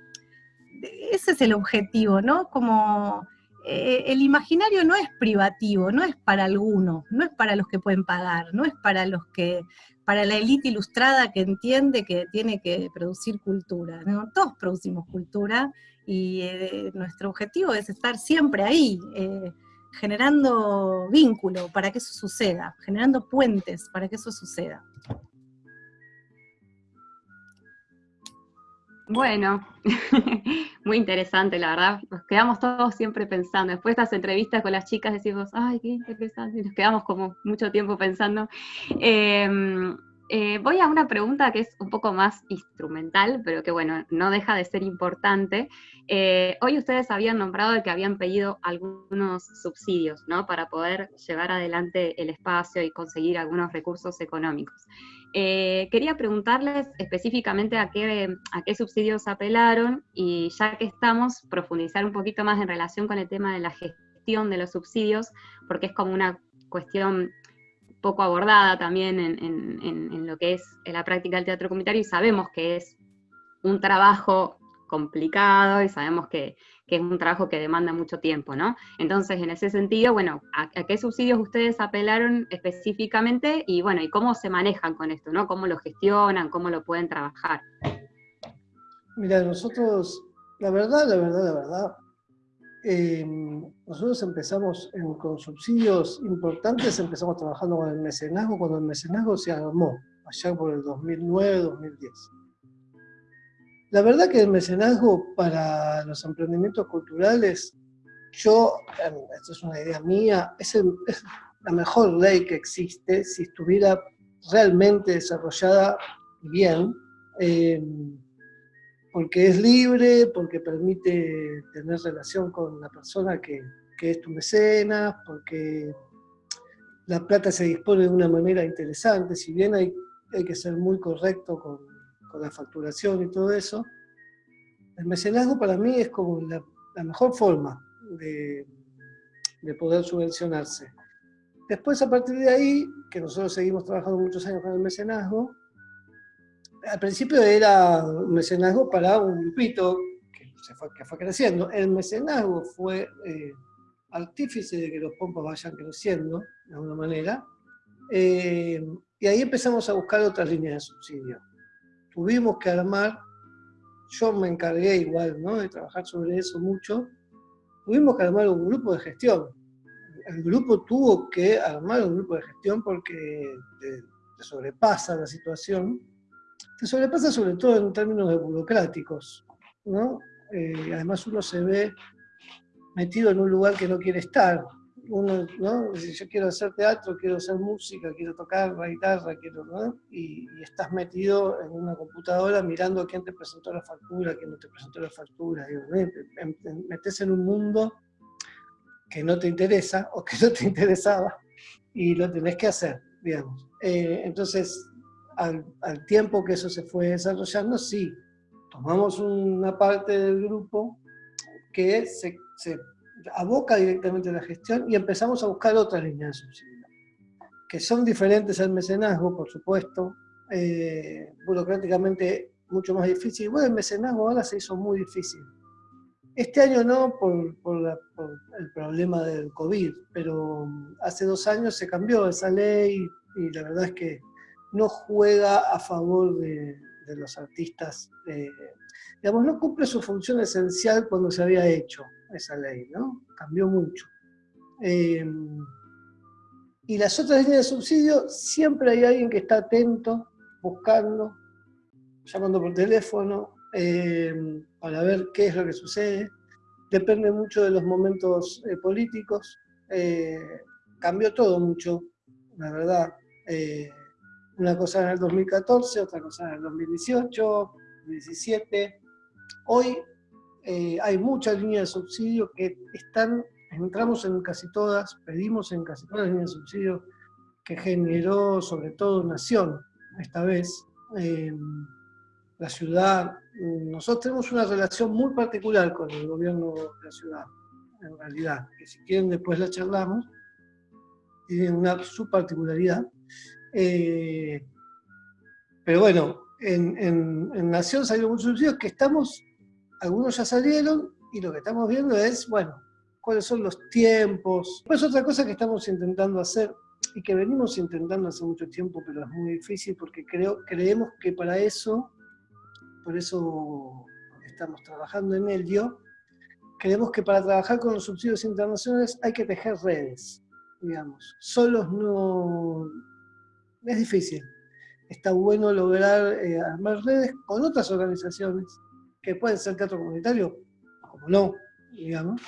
ese es el objetivo, ¿no? Como eh, el imaginario no es privativo, no es para algunos, no es para los que pueden pagar, no es para los que, para la élite ilustrada que entiende que tiene que producir cultura. Todos producimos cultura y eh, nuestro objetivo es estar siempre ahí, eh, generando vínculo para que eso suceda, generando puentes para que eso suceda. Bueno, *laughs* muy interesante, la verdad. Nos quedamos todos siempre pensando. Después de estas entrevistas con las chicas decimos, ay, qué interesante, y nos quedamos como mucho tiempo pensando. Em, eh, voy a una pregunta que es un poco más instrumental, pero que bueno, no deja de ser importante. Eh, hoy ustedes habían nombrado que habían pedido algunos subsidios, ¿no? Para poder llevar adelante el espacio y conseguir algunos recursos económicos. Eh, quería preguntarles específicamente a qué, a qué subsidios apelaron y ya que estamos, profundizar un poquito más en relación con el tema de la gestión de los subsidios, porque es como una cuestión poco abordada también en, lo que es la práctica del teatro comunitario y sabemos que es un trabajo complicado y sabemos que, es un trabajo que demanda mucho tiempo, ¿no? Entonces, en ese sentido, bueno, ¿a, qué subsidios ustedes apelaron específicamente y, bueno, y cómo se manejan con esto, ¿no? ¿Cómo lo gestionan, cómo lo pueden trabajar? Mira, nosotros, la verdad, la verdad, la verdad, Em, nosotros empezamos con subsidios importantes, empezamos trabajando con el mecenazgo cuando el mecenazgo se armó, allá por el 2009-2010. La verdad que el mecenazgo para los emprendimientos culturales, yo, em, esto es una idea mía, es, la mejor ley que existe si estuviera realmente desarrollada bien. Em, porque es libre, porque permite tener relación con la persona que, es tu mecenas, porque la plata se dispone de una manera interesante, si bien hay, hay que ser muy correcto con, la facturación y todo eso, el mecenazgo para mí es como la, mejor forma de, de, poder subvencionarse. Después, a partir de ahí, que nosotros seguimos trabajando muchos años con el mecenazgo, al principio era un mecenazgo para un grupito que, fue, que fue creciendo. El mecenazgo fue eh, artífice de que los pompas vayan creciendo, de alguna manera. Eh, y ahí empezamos a buscar otras líneas de subsidio. Tuvimos que armar, yo me encargué igual ¿no? de trabajar sobre eso mucho, tuvimos que armar un grupo de gestión. El grupo tuvo que armar un grupo de gestión porque sobrepasa la situación te sobrepasa sobre todo en términos burocráticos, ¿no? Eh, además uno se ve metido en un lugar que no quiere estar, uno, ¿no? Yo quiero hacer teatro, quiero hacer música, quiero tocar la guitarra, quiero, ¿no? Y, estás metido en una computadora mirando a quién te presentó la factura, quién no te presentó la factura. metes en un mundo que no te interesa o que no te *laughs* interesaba y lo tenés que hacer, digamos. Eh, entonces, al, tiempo que eso se fue desarrollando, sí, tomamos una parte del grupo que se, se aboca directamente a la gestión y empezamos a buscar otras líneas de subsidio, que son diferentes al mecenazgo, por supuesto, eh, burocráticamente mucho más difícil. Bueno, el mecenazgo ahora se hizo muy difícil. Este año no por, por, el problema del COVID, pero hace dos años se cambió esa ley y la verdad es que no juega a favor de, los artistas, eh, digamos, no cumple su función esencial cuando se había hecho esa ley, ¿no? Cambió mucho. Eh, y las otras líneas de subsidio, siempre hay alguien que está atento, buscando, llamando por teléfono, eh, para ver qué es lo que sucede. Depende mucho de los momentos políticos. cambió todo mucho, la verdad. Una cosa en el 2014, otra cosa en el 2018, 2017. Hoy eh, hay muchas líneas de subsidio que están, entramos en casi todas, pedimos en casi todas las líneas de subsidio que generó sobre todo Nación, esta vez. Eh, la ciudad, nosotros tenemos una relación muy particular con el gobierno de la ciudad, en realidad, que si quieren después la charlamos, tiene una su particularidad, eh, pero bueno, en, Nación salieron muchos subsidios que estamos, algunos ya salieron, y lo que estamos viendo es, bueno, cuáles son los tiempos. Pues otra cosa que estamos intentando hacer, y que venimos intentando hace mucho tiempo, pero es muy difícil porque creemos que para eso, por eso estamos trabajando en ello, creemos que para trabajar con los subsidios internacionales hay que tejer redes, digamos. Solos no, es difícil. Está bueno lograr eh, armar redes con otras organizaciones, que pueden ser teatro comunitario, como no, digamos.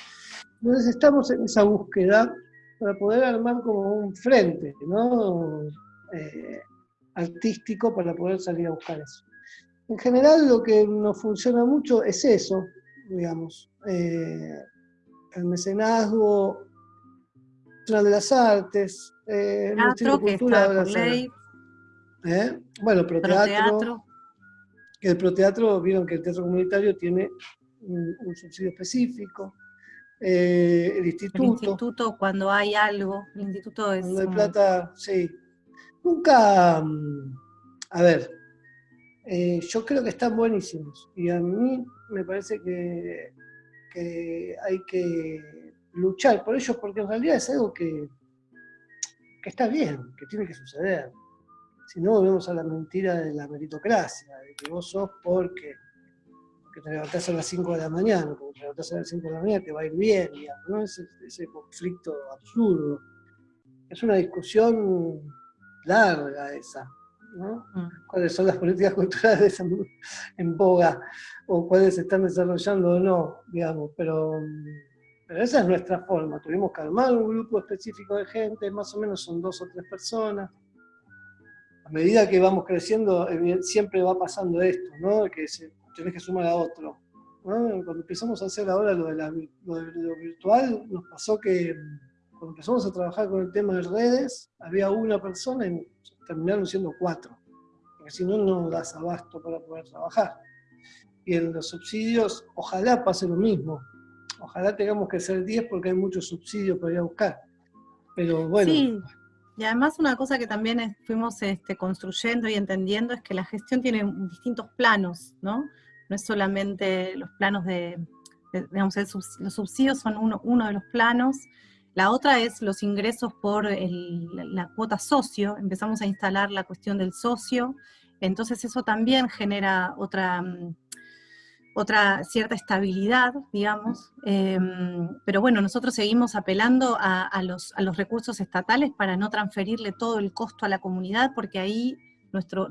Entonces estamos en esa búsqueda para poder armar como un frente, ¿no? Eh, artístico para poder salir a buscar eso. En general lo que nos funciona mucho es eso, digamos. Eh, el mecenazgo, de las Artes, eh, teatro, ley. ¿Eh? Bueno, proteatro, El proteatro, vieron que el teatro comunitario tiene un, subsidio específico. Eh, el instituto. El instituto, cuando hay algo, el instituto es... Cuando hay plata, sí. Nunca, mm, a ver, eh, yo creo que están buenísimos. Y a mí me parece que, que hay que luchar por ellos, porque en realidad es algo que, que está bien, que tiene que suceder. Si no, volvemos a la mentira de la meritocracia, de que vos sos porque, te levantás a las 5 de la mañana, porque te levantás a las 5 de la mañana te va a ir bien, digamos, ¿no? Ese, ese conflicto absurdo. Es una discusión larga esa, ¿no? Mm. ¿Cuáles son las políticas culturales en, en boga? O cuáles se están desarrollando o no, digamos, pero pero esa es nuestra forma. Tuvimos que armar un grupo específico de gente, más o menos son dos o tres personas. A medida que vamos creciendo, siempre va pasando esto, ¿no? Que se, tenés que sumar a otro. Cuando empezamos a hacer ahora lo de, lo virtual, nos pasó que cuando empezamos a trabajar con el tema de redes, había una persona y terminaron siendo cuatro. Porque si no, no das abasto para poder trabajar. Y en los subsidios, ojalá pase lo mismo Ojalá tengamos que ser 10 porque hay muchos subsidios para ir a buscar. Pero bueno. Sí, y además una cosa que también fuimos este, construyendo y entendiendo es que la gestión tiene distintos planos, ¿no? No es solamente los planos de, digamos, los subsidios son uno, de los planos, la otra es los ingresos por la cuota socio, empezamos a instalar la cuestión del socio, entonces eso también genera otra, mm, otra cierta estabilidad, digamos, em, pero bueno, nosotros seguimos apelando a, los, recursos estatales para no transferirle todo el costo a la comunidad, porque ahí nuestro,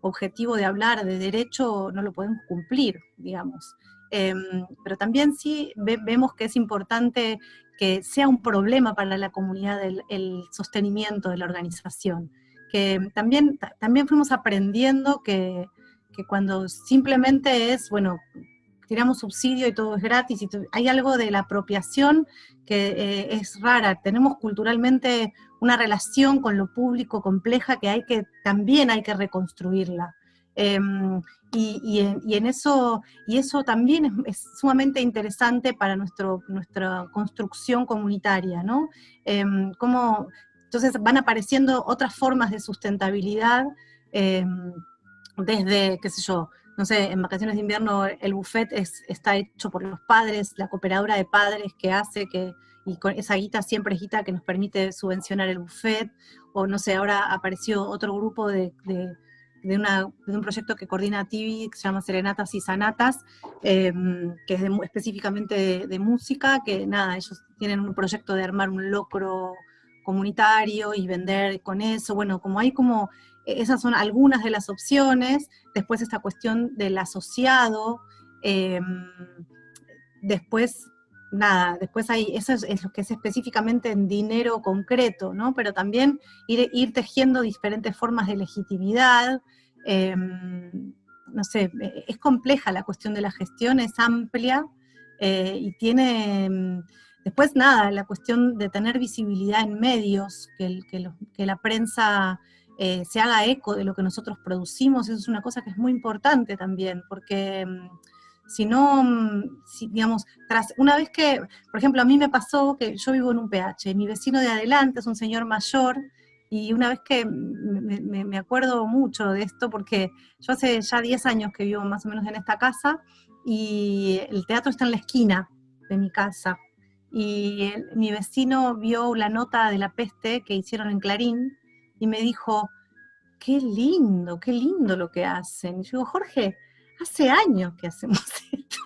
objetivo de hablar de derecho no lo podemos cumplir, digamos. Em, pero también sí vemos que es importante que sea un problema para la comunidad el, sostenimiento de la organización. Que también fuimos aprendiendo que, que cuando simplemente es, bueno, tiramos subsidio y todo es gratis, y hay algo de la apropiación que eh, es rara. Tenemos culturalmente una relación con lo público compleja que hay que, también hay que reconstruirla. Em, y, en, eso, y eso también es, sumamente interesante para nuestro, nuestra construcción comunitaria, ¿no? Em, entonces van apareciendo otras formas de sustentabilidad, em, desde, qué sé yo, no sé, en vacaciones de invierno el buffet es, está hecho por los padres, la cooperadora de padres que hace que, y con esa guita siempre es guita que nos permite subvencionar el buffet, o no sé, ahora apareció otro grupo de, un proyecto que coordina TV, que se llama Serenatas y Sanatas, em, que es específicamente de, música, que nada, ellos tienen un proyecto de armar un locro comunitario y vender con eso, bueno, como hay como esas son algunas de las opciones. Después esta cuestión del asociado. Em, después, nada, después hay, eso es, lo que es específicamente en dinero concreto, ¿no? Pero también ir, tejiendo diferentes formas de legitimidad. Em, no sé, e, es compleja la cuestión de la gestión, es amplia eh, y tiene... Em, después, nada, la cuestión de tener visibilidad en medios, que, que la prensa eh, se haga eco de lo que nosotros producimos, eso es una cosa que es muy importante también, porque mm, si no, mm, digamos, tras, una vez que, por ejemplo, a mí me pasó que yo vivo en un PH, mi vecino de adelante es un señor mayor, y una vez que me, me acuerdo mucho de esto, porque yo hace ya 10 años que vivo más o menos en esta casa, y el teatro está en la esquina de mi casa, y mi vecino vio la nota de la peste que hicieron en Clarín, y me dijo, qué lindo, qué lindo lo que hacen. Y yo digo, Jorge, hace años que hacemos *laughs* esto.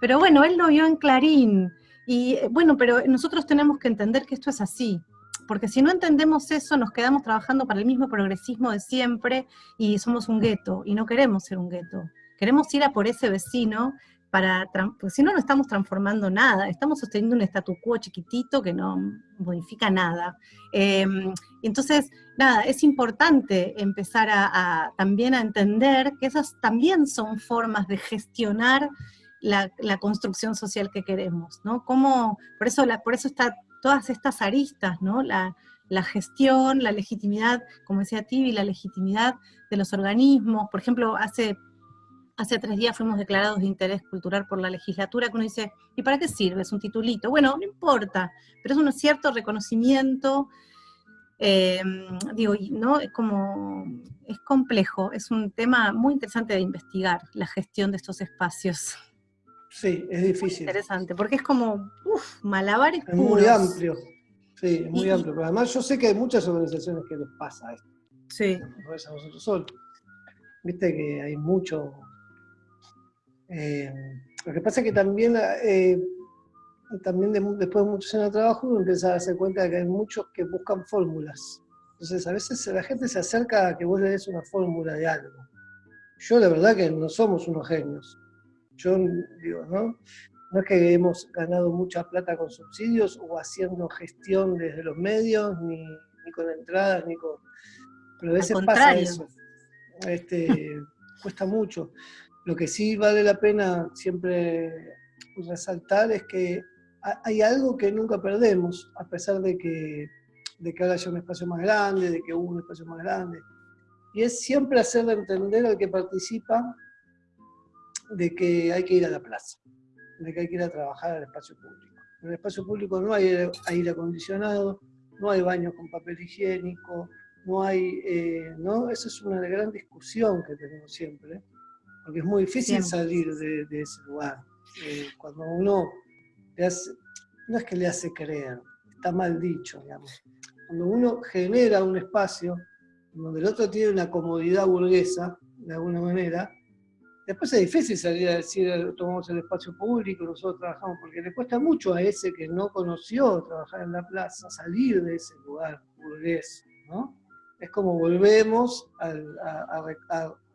pero bueno, él lo vio en Clarín. Y eh, bueno, pero nosotros tenemos que entender que esto es así. Porque si no entendemos eso, nos quedamos trabajando para el mismo progresismo de siempre y somos un gueto, y no queremos ser un gueto. Queremos ir a por ese vecino porque si no, no estamos transformando nada, estamos sosteniendo un statu quo chiquitito que no modifica nada. Em, entonces, nada, es importante empezar a, también a entender que esas también son formas de gestionar la, construcción social que queremos, ¿no? Como, por eso, la, por eso está todas estas aristas, ¿no? La, la gestión, la legitimidad, como decía Tibi, la legitimidad de los organismos. Por ejemplo, hace hace tres días fuimos declarados de interés cultural por la legislatura, que uno dice, ¿y para qué sirve? Es un titulito. Bueno, no importa, pero es un cierto reconocimiento, eh, digo, ¿no? Es como, es complejo, es un tema muy interesante de investigar, la gestión de estos espacios. Sí, es difícil. interesante, porque es como, uff, malabares Es muy amplio, sí, es muy amplio, pero además yo sé que hay muchas organizaciones que les pasa esto. Sí. No es a nosotros solos. Viste que hay mucho eh, lo que pasa es que también, eh, también después de muchos años de trabajo uno empieza a darse cuenta de que hay muchos que buscan fórmulas. Entonces a veces la gente se acerca a que vos le des una fórmula de algo. Yo la verdad que no somos unos genios. Yo digo, ¿no? No es que hemos ganado mucha plata con subsidios o haciendo gestión desde los medios, ni, ni con entradas, ni con... Pero a veces pasa eso. Este, *laughs* cuesta mucho. Lo que sí vale la pena siempre resaltar es que hay algo que nunca perdemos, a pesar de que, de que haya un espacio más grande, de que hubo un espacio más grande. Y es siempre hacerle entender al que participa de que hay que ir a la plaza, de que hay que ir a trabajar al espacio público. En el espacio público no hay aire acondicionado, no hay baños con papel higiénico, no hay, eh, ¿no? Esa es una gran discusión que tenemos siempre porque es muy difícil salir de, ese lugar. Eh, cuando uno no es que le hace creer, está mal dicho, digamos. Cuando uno genera un espacio donde el otro tiene una comodidad burguesa, de alguna manera, después es difícil salir a decir, tomamos el espacio público, nosotros trabajamos, porque le cuesta mucho a ese que no conoció trabajar en la plaza, salir de ese lugar burgués, ¿no? Es como volvemos a, a, a, a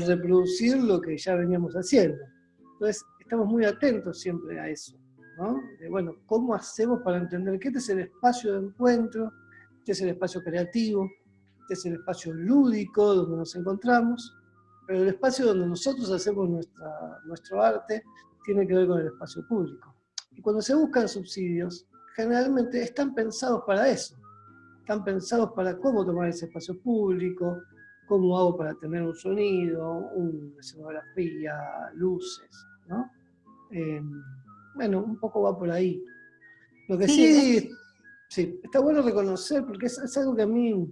reproducir lo que ya veníamos haciendo. Entonces, estamos muy atentos siempre a eso, ¿no? De, bueno, ¿cómo hacemos para entender que este es el espacio de encuentro, este es el espacio creativo, este es el espacio lúdico donde nos encontramos, pero el espacio donde nosotros hacemos nuestra, nuestro arte tiene que ver con el espacio público. Y cuando se buscan subsidios, generalmente están pensados para eso, están pensados para cómo tomar ese espacio público, cómo hago para tener un sonido, una escenografía, luces, ¿no? Em, bueno, un poco va por ahí. Lo que sí, sí, está bueno reconocer, porque es, algo que a mí,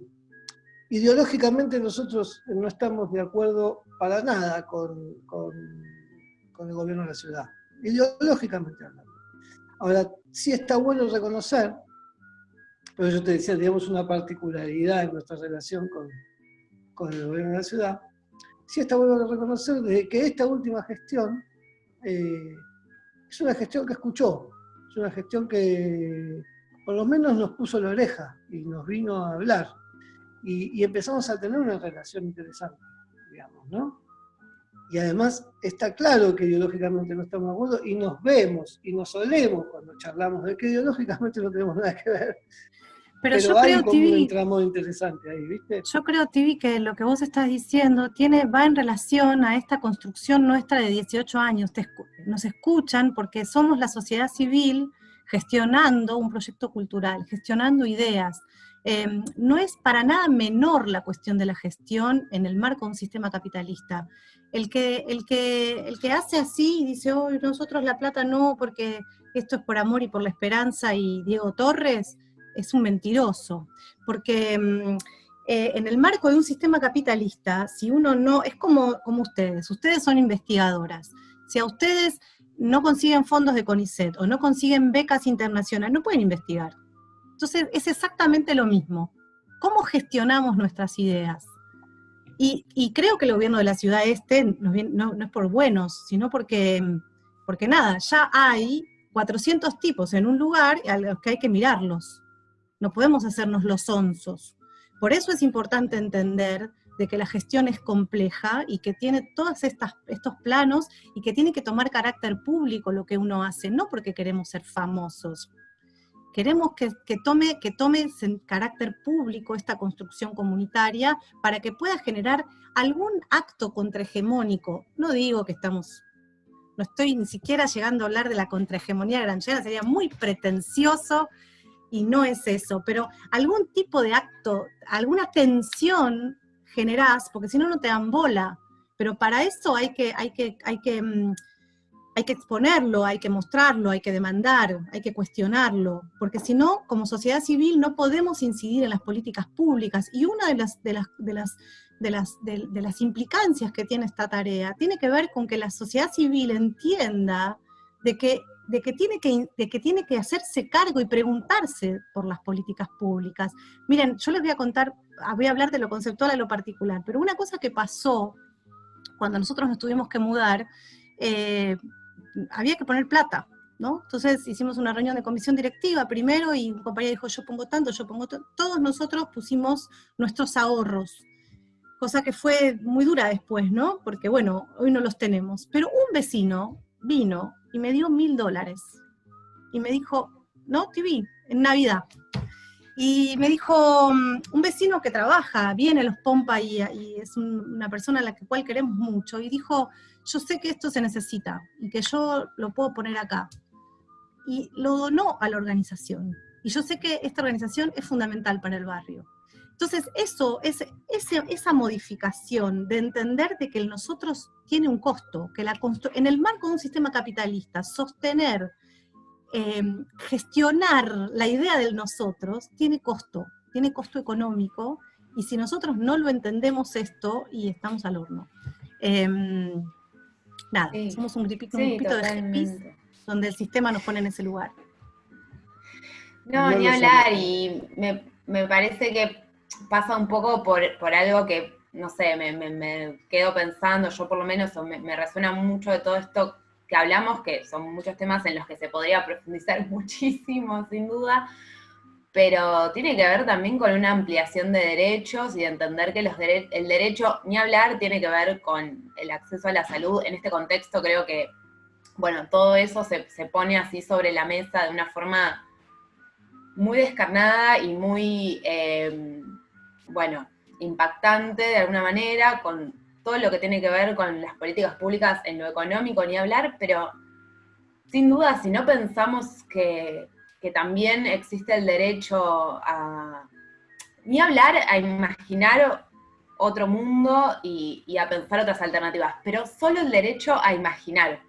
ideológicamente nosotros no estamos de acuerdo para nada con, con, el gobierno de la ciudad, ideológicamente hablando. Ahora, sí está bueno reconocer, pero yo te decía, digamos, una particularidad en nuestra relación con, con gobierno de la ciudad, sí está bueno reconocer que esta última gestión eh, es una gestión que escuchó, es una gestión que por lo menos nos puso la oreja y nos vino a hablar. Y, empezamos a tener una relación interesante, digamos, ¿no? Y además está claro que ideológicamente no estamos de acuerdo y nos vemos y nos olemos cuando charlamos de que ideológicamente no tenemos nada que ver. Pero, yo creo, TV, interesante ahí, ¿viste? Yo creo, Tibi, que lo que vos estás diciendo tiene, va en relación a esta construcción nuestra de 18 años. nos escuchan porque somos la sociedad civil gestionando un proyecto cultural, gestionando ideas. Em, no es para nada menor la cuestión de la gestión en el marco de un sistema capitalista. El que, el que, el que hace así y dice, hoy nosotros la plata no, porque esto es por amor y por la esperanza y Diego Torres, es un mentiroso, porque mm, eh, en el marco de un sistema capitalista, si uno no, es como, como ustedes, ustedes son investigadoras, si a ustedes no consiguen fondos de CONICET o no consiguen becas internacionales, no pueden investigar. Entonces es exactamente lo mismo. ¿Cómo gestionamos nuestras ideas? Y, creo que el gobierno de la ciudad este no, no, es por buenos, sino porque, porque nada, ya hay 400 tipos en un lugar a los que hay que mirarlos no podemos hacernos los onzos. Por eso es importante entender de que la gestión es compleja y que tiene todos estos planos y que tiene que tomar carácter público lo que uno hace, no porque queremos ser famosos. Queremos que, tome, que tome carácter público esta construcción comunitaria para que pueda generar algún acto contrahegemónico. No digo que estamos, no estoy ni siquiera llegando a hablar de la contrahegemonía granjera, sería muy pretencioso y no es eso, pero algún tipo de acto, alguna tensión generás, porque si no, no te dan bola. Pero para eso hay que, hay que, hay que, mm, hay que exponerlo, hay que mostrarlo, hay que demandar, hay que cuestionarlo, porque si no, como sociedad civil no podemos incidir en las políticas públicas. Y una de las, de las, de las, de las, de las implicancias que tiene esta tarea tiene que ver con que la sociedad civil entienda de que de que, tiene que, de que tiene que hacerse cargo y preguntarse por las políticas públicas. Miren, yo les voy a contar, ah, voy a hablar de lo conceptual a lo particular, pero una cosa que pasó cuando nosotros nos tuvimos que mudar, eh, había que poner plata, ¿no? Entonces hicimos una reunión de comisión directiva primero y un compañero dijo, yo pongo tanto, yo pongo tanto. Todos nosotros pusimos nuestros ahorros, cosa que fue muy dura después, ¿no? Porque bueno, hoy no los tenemos. Pero un vecino vino y me dio mil dólares. Y me dijo, no, TV, en Navidad. Y me dijo, mm, un vecino que trabaja bien en los Pompa y, es una persona a la cual queremos mucho, y dijo, yo sé que esto se necesita y que yo lo puedo poner acá. Y lo donó a la organización. Y yo sé que esta organización es fundamental para el barrio. Entonces, eso, es, esa modificación de entender de que el nosotros tiene un costo, que la en el marco de un sistema capitalista, sostener, em, gestionar la idea del nosotros tiene costo, tiene costo económico, y si nosotros no lo entendemos esto, y estamos al horno. Em, nada, somos un grupito, de hippies donde el sistema nos pone en ese lugar. No, ni hablar, y me parece que pasa un poco por, algo que, no sé, me, quedo pensando, yo por lo menos me, resuena mucho de todo esto que hablamos, que son muchos temas en los que se podría *laughs* profundizar muchísimo, sin duda, pero tiene que ver también con una ampliación de derechos y de entender que los el derecho, ni hablar, tiene que ver con el acceso a la salud. En este contexto creo que bueno, todo eso se, pone así sobre la mesa de una forma muy descarnada y muy, em, bueno, impactante de alguna manera, con todo lo que tiene que ver con las políticas públicas en lo económico, ni hablar, pero sin duda, si no pensamos que, también existe el derecho a, ni hablar, a imaginar otro mundo y, a pensar otras alternativas, pero solo el derecho a imaginar,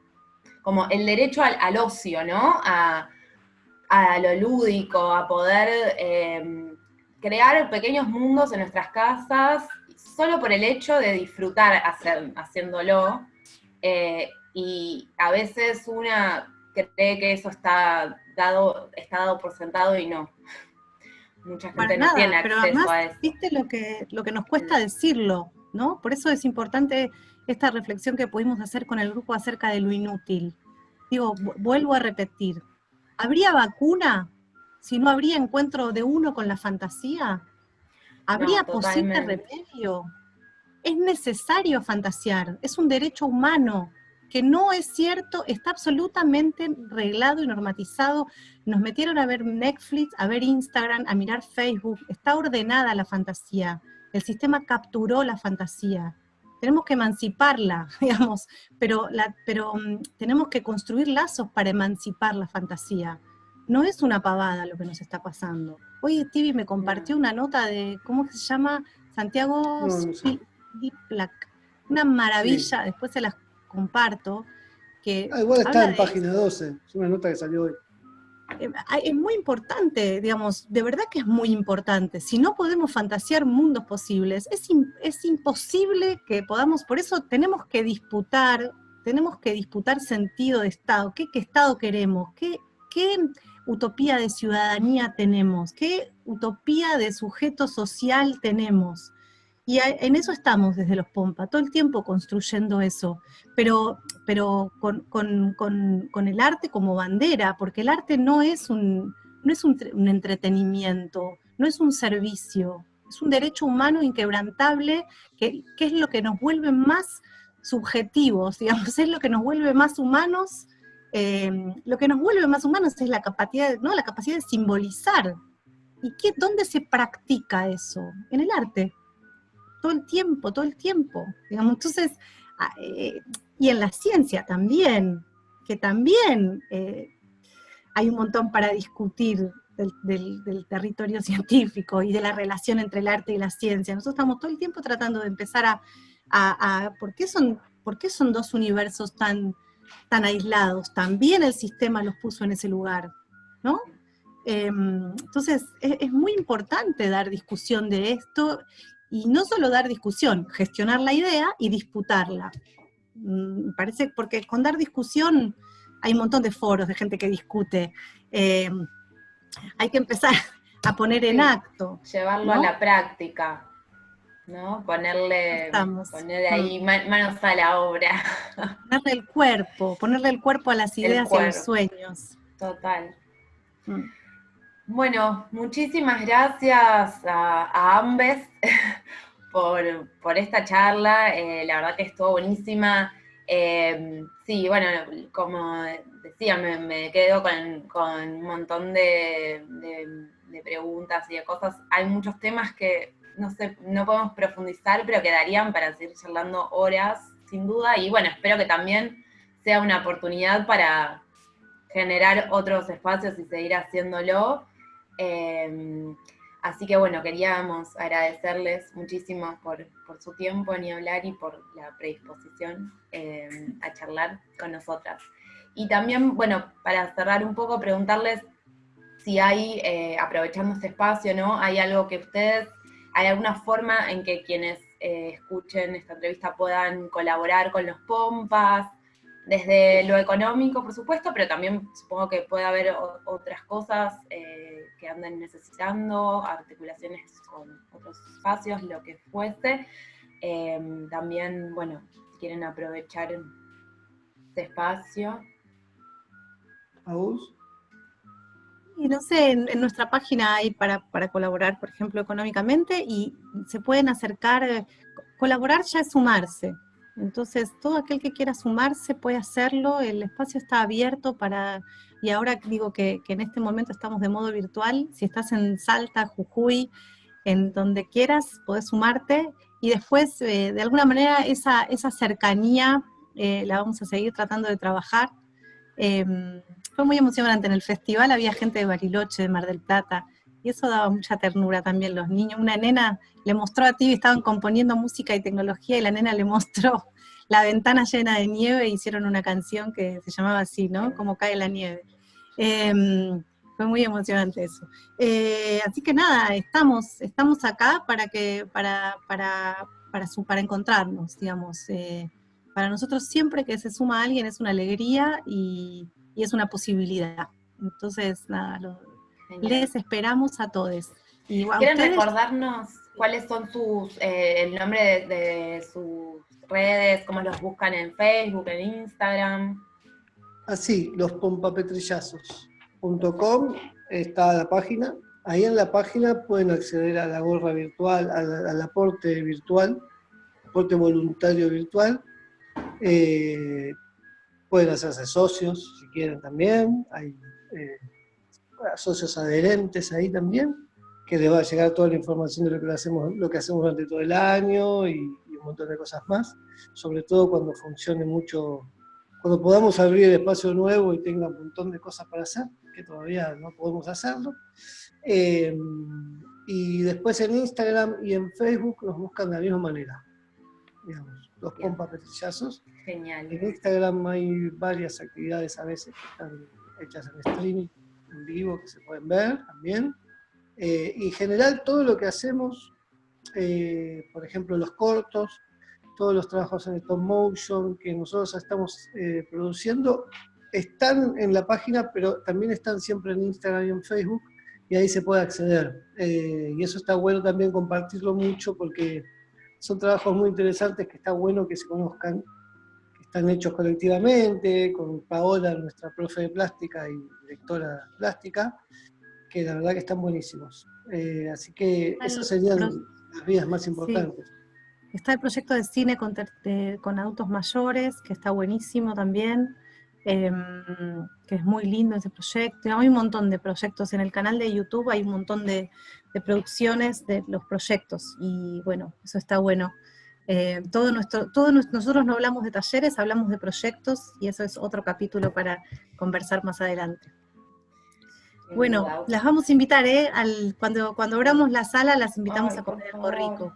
como el derecho al, ocio, ¿no? A, lo lúdico, a poder em, crear pequeños mundos en nuestras casas, solo por el hecho de disfrutar haciéndolo. Eh, y a veces una cree que eso está dado, está dado por sentado y no. Mucha gente no tiene acceso a eso. Viste lo que, lo que nos cuesta decirlo, ¿no? Por eso es importante esta reflexión que pudimos hacer con el grupo acerca de lo inútil. Digo, vuelvo a repetir, ¿habría vacuna si no habría encuentro de uno con la fantasía? ¿Habría posible remedio? Es necesario fantasear, es un derecho humano que no es cierto, está absolutamente reglado y normatizado. Nos metieron a ver Netflix, a ver Instagram, a mirar Facebook, está ordenada la fantasía. El sistema capturó la fantasía. Tenemos que emanciparla, *laughs* digamos, pero, la, pero mm, tenemos que construir lazos para emancipar la fantasía. No es una pavada lo que nos está pasando. Hoy Tibi me compartió una nota de, ¿cómo se llama? Santiago Una maravilla, después se las comparto, que... Ah, igual está en página 12, es una nota que salió hoy. Eh, es muy importante, digamos, de verdad que es muy importante. Si no podemos fantasear mundos posibles, es, es imposible que podamos, por eso tenemos que disputar, tenemos que disputar sentido de Estado, qué, qué Estado queremos, qué, qué utopía de ciudadanía tenemos, qué utopía de sujeto social tenemos. Y en eso estamos desde los Pompa, todo el tiempo construyendo eso, pero, pero con, el arte como bandera, porque el arte no es un, no es un, entretenimiento, no es un servicio, es un derecho humano inquebrantable que, es lo que nos vuelve más subjetivos, *laughs* digamos, es lo que nos vuelve más humanos, eh, lo que nos vuelve más humanos es la capacidad, ¿no? la capacidad de simbolizar. ¿Y qué, dónde se practica eso? En el arte todo el tiempo, todo el tiempo. Digamos, entonces, ah, eh, y en la ciencia también, que también eh, hay un montón para discutir del, territorio *laughs* científico y de la relación entre el arte y la ciencia. Nosotros estamos todo el tiempo tratando de empezar a, ¿por, qué son, ¿por qué son dos universos tan, tan aislados? También el sistema los puso en ese lugar, ¿no? Em, entonces, es, es, muy importante dar discusión de esto y no solo dar discusión, gestionar la idea y disputarla. Mm, parece, porque con dar discusión hay un montón de foros de gente que discute. Eh, hay que empezar *laughs* a poner en acto. Llevarlo a la práctica, ¿no? Ponerle, ahí mm. manos a la obra. *laughs* Ponerle el cuerpo, ponerle el cuerpo a las ideas y a los sueños. Total. Mm. Bueno, muchísimas gracias a, ambes *laughs* por, esta charla, eh, la verdad que estuvo buenísima. Eh, sí, bueno, como decía, me, quedo con, un montón de, preguntas y de cosas. Hay muchos temas que no sé, no podemos profundizar, pero quedarían para seguir charlando horas, sin duda. Y bueno, espero que también sea una oportunidad para generar otros espacios y seguir haciéndolo. Em, así que bueno, queríamos agradecerles muchísimo por, su tiempo en hablar y por la predisposición em, a charlar con nosotras. Y también, bueno, para cerrar un poco, preguntarles si hay, eh, aprovechando este espacio, ¿no? Hay algo que ustedes, hay alguna forma en que quienes eh, escuchen esta entrevista puedan colaborar con los pompas, desde lo económico, por supuesto, pero también supongo que puede haber otras cosas eh, que anden necesitando, articulaciones con otros espacios, lo que fuese. Em, también, bueno, si quieren aprovechar este espacio. ¿Aus? Y no sé, en, nuestra página hay para, para, colaborar, por ejemplo, económicamente, y se pueden acercar, colaborar ya es sumarse, Entonces, todo aquel que quiera sumarse puede hacerlo, el espacio está abierto para, y ahora digo que, en este momento estamos de modo virtual, si estás en Salta, Jujuy, en donde quieras, podés sumarte, y después, eh, de alguna manera, esa, esa cercanía eh, la vamos a seguir tratando de trabajar. Em, fue muy emocionante, en el festival había gente de Bariloche, de Mar del Plata, y eso daba mucha ternura también los niños. Una nena le mostró a ti, estaban componiendo música y tecnología, y la nena le *laughs* mostró la ventana llena de nieve, e hicieron una canción que se llamaba así, ¿no? Como cae la nieve. Em, fue muy emocionante eso. Eh, así que nada, estamos, estamos acá para, que, para, para, para, para encontrarnos, digamos. Eh, para nosotros siempre que se suma alguien es una alegría y, y es una posibilidad. Entonces, nada, lo, les esperamos a todos. ¿Quieren recordarnos cuáles son sus, eh, el nombre de, sus redes, cómo los buscan en Facebook, en Instagram? Así, los pompapetrillazos.com está la página. Ahí en la página pueden acceder a la gorra virtual, al, aporte virtual, aporte voluntario virtual. Eh, pueden hacerse socios si quieren también. Hay eh, socios adherentes ahí también, que les va a llegar toda la información de lo que hacemos, lo que hacemos durante todo el año y, un montón de cosas más, sobre todo cuando funcione mucho, cuando podamos abrir el espacio nuevo y tenga un montón de cosas para hacer, que todavía no podemos hacerlo. Eh, y después en Instagram y en Facebook nos buscan de la misma manera, digamos, los pompas petrillazos. Genial. En Instagram hay varias actividades a veces que están hechas en streaming, en vivo que se pueden ver también. Eh, y en general todo lo que hacemos, eh, por ejemplo los cortos, todos los trabajos en stop motion que nosotros estamos eh, produciendo, están en la página, pero también están siempre en Instagram y en Facebook, y ahí se puede acceder. y eso está bueno también compartirlo mucho, porque son trabajos muy interesantes que está bueno que se conozcan, están hechos colectivamente, con Paola, nuestra profe de plástica y directora plástica, que la verdad que están buenísimos. Eh, así que esas serían las vías más importantes. Está el proyecto de cine con, con, adultos mayores, que está buenísimo también, em, que es muy lindo ese proyecto. Hay un montón de proyectos en el canal de YouTube, hay un montón de, de producciones de los proyectos, y bueno, eso está bueno. Eh, todo nuestro, todo nosotros no hablamos de talleres, hablamos de proyectos y eso es otro capítulo para conversar más adelante. Bueno, las vamos a invitar, ¿eh? Al, cuando, cuando abramos la sala, las invitamos a comer algo rico.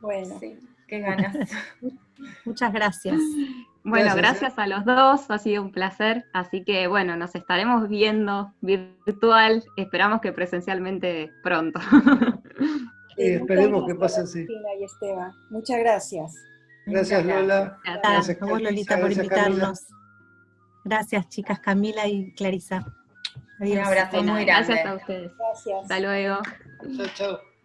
Bueno, qué ganas. *laughs* Muchas gracias. Bueno, gracias. a los dos, ha sido un placer. Así que bueno, nos estaremos viendo virtual, esperamos que presencialmente pronto. *laughs* esperemos que pase así. Muchas gracias. Gracias Lola. Gracias, Lolita por invitarnos. Gracias chicas Camila y Clarisa. Adiós. Un abrazo muy grande. Gracias a ustedes. Gracias. Hasta luego. Chao, chao.